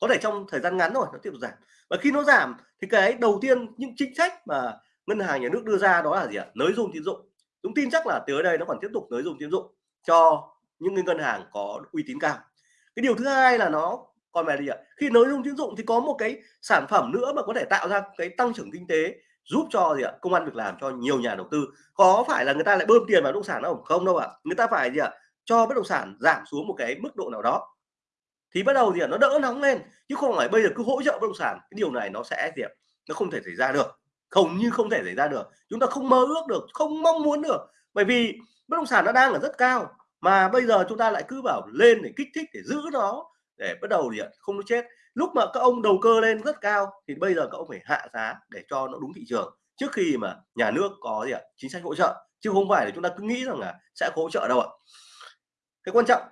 Có thể trong thời gian ngắn rồi nó tiếp tục giảm. Và khi nó giảm, thì cái đầu tiên những chính sách mà ngân hàng nhà nước đưa ra đó là gì ạ? Nới dung tín dụng. Dũng tin chắc là tới đây nó còn tiếp tục nới dung tín dụng cho những cái ngân hàng có uy tín cao. Cái điều thứ hai là nó, còn về gì ạ? Khi nới dung tín dụng thì có một cái sản phẩm nữa mà có thể tạo ra cái tăng trưởng kinh tế giúp cho gì ạ, công an việc làm cho nhiều nhà đầu tư. Có phải là người ta lại bơm tiền vào bất động sản đâu không đâu ạ. Người ta phải gì ạ, cho bất động sản giảm xuống một cái mức độ nào đó. Thì bắt đầu gì ạ, nó đỡ nóng lên, chứ không phải bây giờ cứ hỗ trợ bất động sản, cái điều này nó sẽ gì ạ, nó không thể xảy ra được. Không như không thể xảy ra được. Chúng ta không mơ ước được, không mong muốn được. Bởi vì bất động sản nó đang ở rất cao, mà bây giờ chúng ta lại cứ bảo lên để kích thích, để giữ nó, để bắt đầu gì ạ, không nó chết lúc mà các ông đầu cơ lên rất cao thì bây giờ các ông phải hạ giá để cho nó đúng thị trường. Trước khi mà nhà nước có gì ạ? Chính sách hỗ trợ. Chứ không phải là chúng ta cứ nghĩ rằng là sẽ hỗ trợ đâu ạ. Cái quan trọng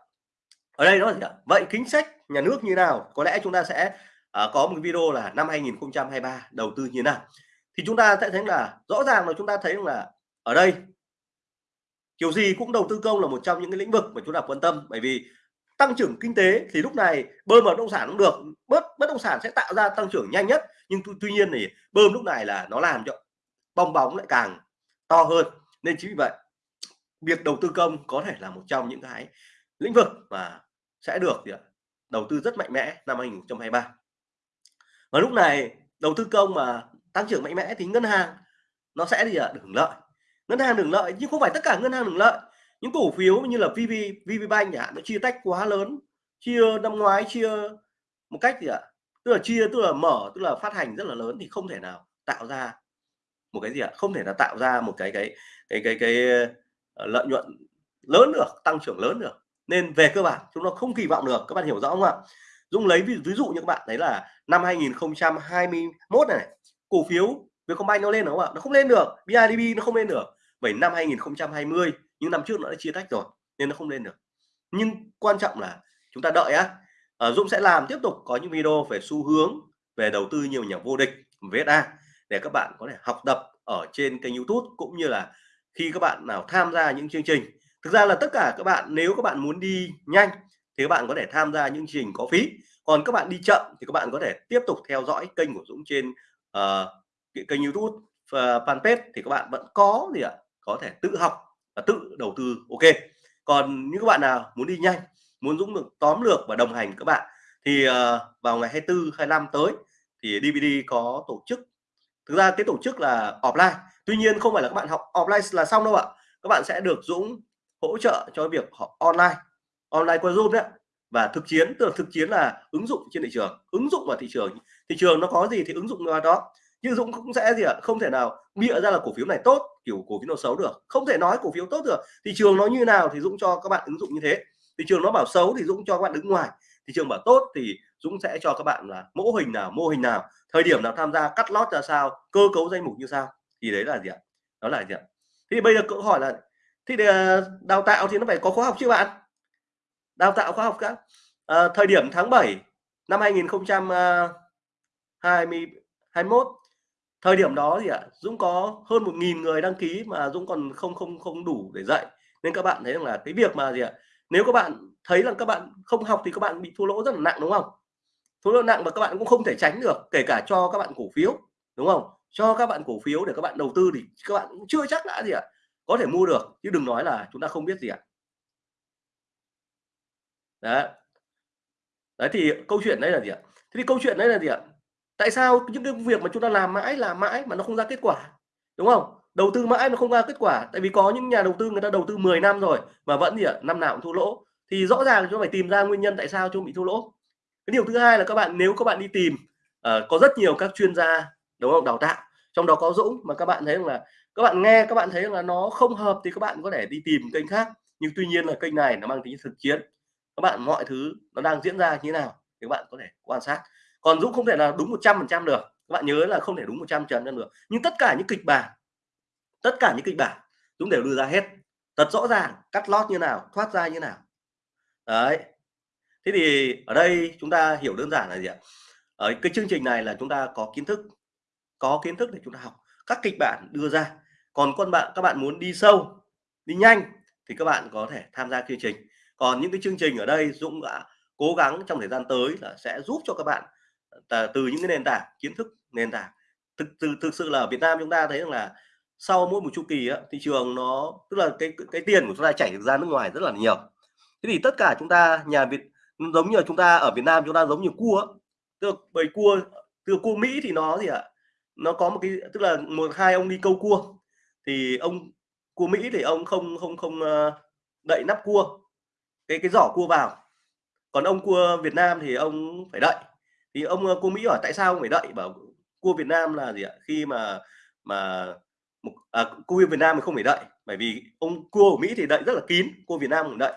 ở đây đó là gì ạ? Vậy chính sách nhà nước như nào? Có lẽ chúng ta sẽ uh, có một video là năm 2023 đầu tư như nào? Thì chúng ta sẽ thấy là rõ ràng là chúng ta thấy là ở đây kiểu gì cũng đầu tư công là một trong những cái lĩnh vực mà chúng ta quan tâm. Bởi vì tăng trưởng kinh tế thì lúc này bơm vào bất động sản cũng được. Bớt bất động sản sẽ tạo ra tăng trưởng nhanh nhất. Nhưng tuy nhiên thì bơm lúc này là nó làm cho bong bóng lại càng to hơn. Nên chính vì vậy, việc đầu tư công có thể là một trong những cái lĩnh vực mà sẽ được đầu tư rất mạnh mẽ năm 2023 và lúc này đầu tư công mà tăng trưởng mạnh mẽ thì ngân hàng nó sẽ gì ạ được hưởng lợi. Ngân hàng hưởng lợi nhưng không phải tất cả ngân hàng hưởng lợi những cổ phiếu như là VV VPBank chẳng hạn nó chia tách quá lớn. Chia năm ngoái chia một cách gì ạ? Tức là chia tức là mở tức là phát hành rất là lớn thì không thể nào tạo ra một cái gì ạ? Không thể là tạo ra một cái cái cái cái cái, cái lợi nhuận lớn được tăng trưởng lớn được. Nên về cơ bản chúng nó không kỳ vọng được. Các bạn hiểu rõ không ạ? Dung lấy ví, ví dụ như các bạn thấy là năm 2021 này cổ phiếu Vietcombank nó lên đúng không ạ? Nó không lên được. BIDV nó không lên được. Bởi năm 2020 nhưng năm trước nó đã chia tách rồi nên nó không lên được. Nhưng quan trọng là chúng ta đợi á à, Dũng sẽ làm tiếp tục có những video về xu hướng về đầu tư nhiều nhà vô địch VSA để các bạn có thể học tập ở trên kênh YouTube cũng như là khi các bạn nào tham gia những chương trình. Thực ra là tất cả các bạn nếu các bạn muốn đi nhanh thì các bạn có thể tham gia những chương trình có phí. Còn các bạn đi chậm thì các bạn có thể tiếp tục theo dõi kênh của Dũng trên uh, kênh YouTube uh, fanpage thì các bạn vẫn có gì ạ? Có thể tự học và tự đầu tư. Ok. Còn những các bạn nào muốn đi nhanh muốn Dũng được tóm lược và đồng hành các bạn thì uh, vào ngày 24 25 tới thì DVD có tổ chức. Thực ra cái tổ chức là offline. Tuy nhiên không phải là các bạn học offline là xong đâu ạ. Các bạn sẽ được Dũng hỗ trợ cho việc học online online qua Zoom đấy và thực chiến tức là thực chiến là ứng dụng trên thị trường. Ứng dụng vào thị trường. Thị trường nó có gì thì ứng dụng vào đó nhưng Dũng cũng sẽ gì ạ? Không thể nào bịa ra là cổ phiếu này tốt kiểu cổ phiếu nó xấu được. Không thể nói cổ phiếu tốt được. Thị trường nó như nào thì Dũng cho các bạn ứng dụng như thế. Thị trường nó bảo xấu thì Dũng cho các bạn đứng ngoài. Thị trường bảo tốt thì Dũng sẽ cho các bạn là mô hình nào mô hình nào. Thời điểm nào tham gia cắt lót ra sao cơ cấu danh mục như sao. Thì đấy là gì ạ? Đó là gì ạ? Thì bây giờ câu hỏi là thì đào tạo thì nó phải có khóa học chứ bạn? Đào tạo khóa học các. À, thời điểm tháng 7 năm 2021 thời điểm đó thì ạ Dũng có hơn một nghìn người đăng ký mà Dũng còn không không không đủ để dạy nên các bạn thấy rằng là cái việc mà gì ạ nếu các bạn thấy là các bạn không học thì các bạn bị thua lỗ rất là nặng đúng không thua lỗ nặng và các bạn cũng không thể tránh được kể cả cho các bạn cổ phiếu đúng không? Cho các bạn cổ phiếu để các bạn đầu tư thì các bạn cũng chưa chắc đã gì ạ, có thể mua được, chứ đừng nói là chúng ta không biết gì ạ. Đấy. Đấy, thì câu chuyện đấy là gì ạ? Thế thì câu chuyện đấy là gì ạ? Tại sao những cái việc mà chúng ta làm mãi, làm mãi mà nó không ra kết quả, đúng không? Đầu tư mãi nó không ra kết quả, tại vì có những nhà đầu tư người ta đầu tư 10 năm rồi mà vẫn gì ạ? Năm nào cũng thua lỗ, thì rõ ràng chúng ta phải tìm ra nguyên nhân tại sao chúng bị thua lỗ. Cái điều thứ hai là các bạn nếu các bạn đi tìm, uh, có rất nhiều các chuyên gia, đúng không? Đào tạo, trong đó có Dũng mà các bạn thấy là các bạn nghe các bạn thấy là nó không hợp thì các bạn có thể đi tìm kênh khác, nhưng tuy nhiên là kênh này nó mang tính thực chiến. Các bạn mọi thứ nó đang diễn ra như thế nào thì các bạn có thể quan sát. Còn Dũng không thể là đúng 100% được. Các bạn nhớ là không thể đúng 100% được. Nhưng tất cả những kịch bản, tất cả những kịch bản Dũng đều đưa ra hết. Thật rõ ràng, cắt lót như nào, thoát ra như nào. Đấy. Thế thì ở đây chúng ta hiểu đơn giản là gì ạ? Ở cái chương trình này là chúng ta có kiến thức, có kiến thức để chúng ta học các kịch bản đưa ra. Còn con bạn các bạn muốn đi sâu, đi nhanh thì các bạn có thể tham gia chương trình. Còn những cái chương trình ở đây Dũng đã cố gắng trong thời gian tới là sẽ giúp cho các bạn từ những cái nền tảng kiến thức nền tảng. Thực từ thực sự là ở Việt Nam chúng ta thấy rằng là sau mỗi một chu kỳ á, thị trường nó tức là cái cái tiền của chúng ta chảy ra nước ngoài rất là nhiều. Thế thì tất cả chúng ta nhà Việt giống như là chúng ta ở Việt Nam chúng ta giống như cua tức là bầy cua từ cua Mỹ thì nó gì ạ? Nó có một cái tức là một hai ông đi câu cua. Thì ông cua Mỹ thì ông không không không ờ, đậy nắp cua. Cái cái giỏ cua vào. Còn ông cua Việt Nam thì ông phải đậy thì ông ờ, cô Mỹ hỏi tại sao ông phải đợi? Bảo cua Việt Nam là gì ạ? Khi mà mà một à, cua Việt Nam thì không phải đợi bởi vì ông cua của Mỹ thì đợi rất là kín cua Việt Nam cũng đợi.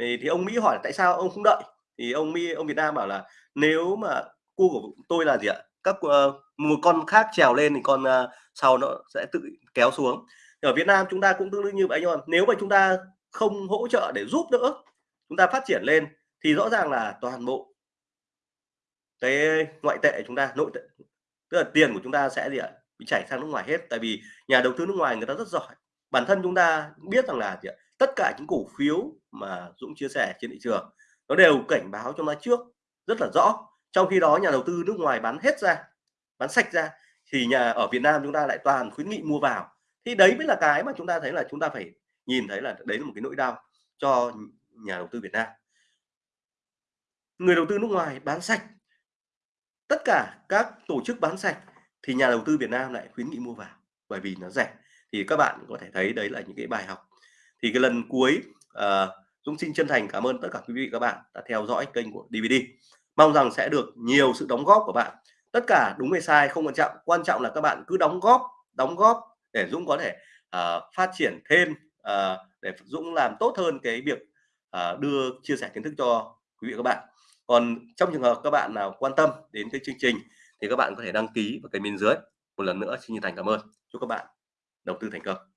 Thì, thì ông Mỹ hỏi tại sao ông không đợi? Thì ông Mỹ ông Việt Nam bảo là nếu mà cua của tôi là gì ạ? Các uh, một con khác trèo lên thì con uh, sau nó sẽ tự kéo xuống. Ở Việt Nam chúng ta cũng tương tự như vậy nhưng mà nếu mà chúng ta không hỗ trợ để giúp đỡ chúng ta phát triển lên thì rõ ràng là toàn bộ cái ngoại tệ chúng ta, nội tệ, tức là tiền của chúng ta sẽ gì ạ? Bị chảy sang nước ngoài hết. Tại vì nhà đầu tư nước ngoài người ta rất giỏi. Bản thân chúng ta biết rằng là gì ạ? tất cả những cổ phiếu mà Dũng chia sẻ trên thị trường, nó đều cảnh báo cho nó trước rất là rõ. Trong khi đó nhà đầu tư nước ngoài bán hết ra, bán sạch ra, thì nhà ở Việt Nam chúng ta lại toàn khuyến nghị mua vào. Thì đấy mới là cái mà chúng ta thấy là chúng ta phải nhìn thấy là đấy là một cái nỗi đau cho nhà đầu tư Việt Nam. Người đầu tư nước ngoài bán sạch tất cả các tổ chức bán sạch thì nhà đầu tư Việt Nam lại khuyến nghị mua vào bởi vì nó rẻ. Thì các bạn có thể thấy đấy là những cái bài học. Thì cái lần cuối uh, Dũng xin chân thành cảm ơn tất cả quý vị các bạn đã theo dõi kênh của DVD mong rằng sẽ được nhiều sự đóng góp của bạn. Tất cả đúng hay sai không quan trọng quan trọng là các bạn cứ đóng góp đóng góp để Dũng có thể uh, phát triển thêm uh, để Dũng làm tốt hơn cái việc uh, đưa chia sẻ kiến thức cho quý vị các bạn còn trong trường hợp các bạn nào quan tâm đến cái chương trình thì các bạn có thể đăng ký vào kênh bên dưới. Một lần nữa, xin chân thành cảm ơn. Chúc các bạn đầu tư thành công.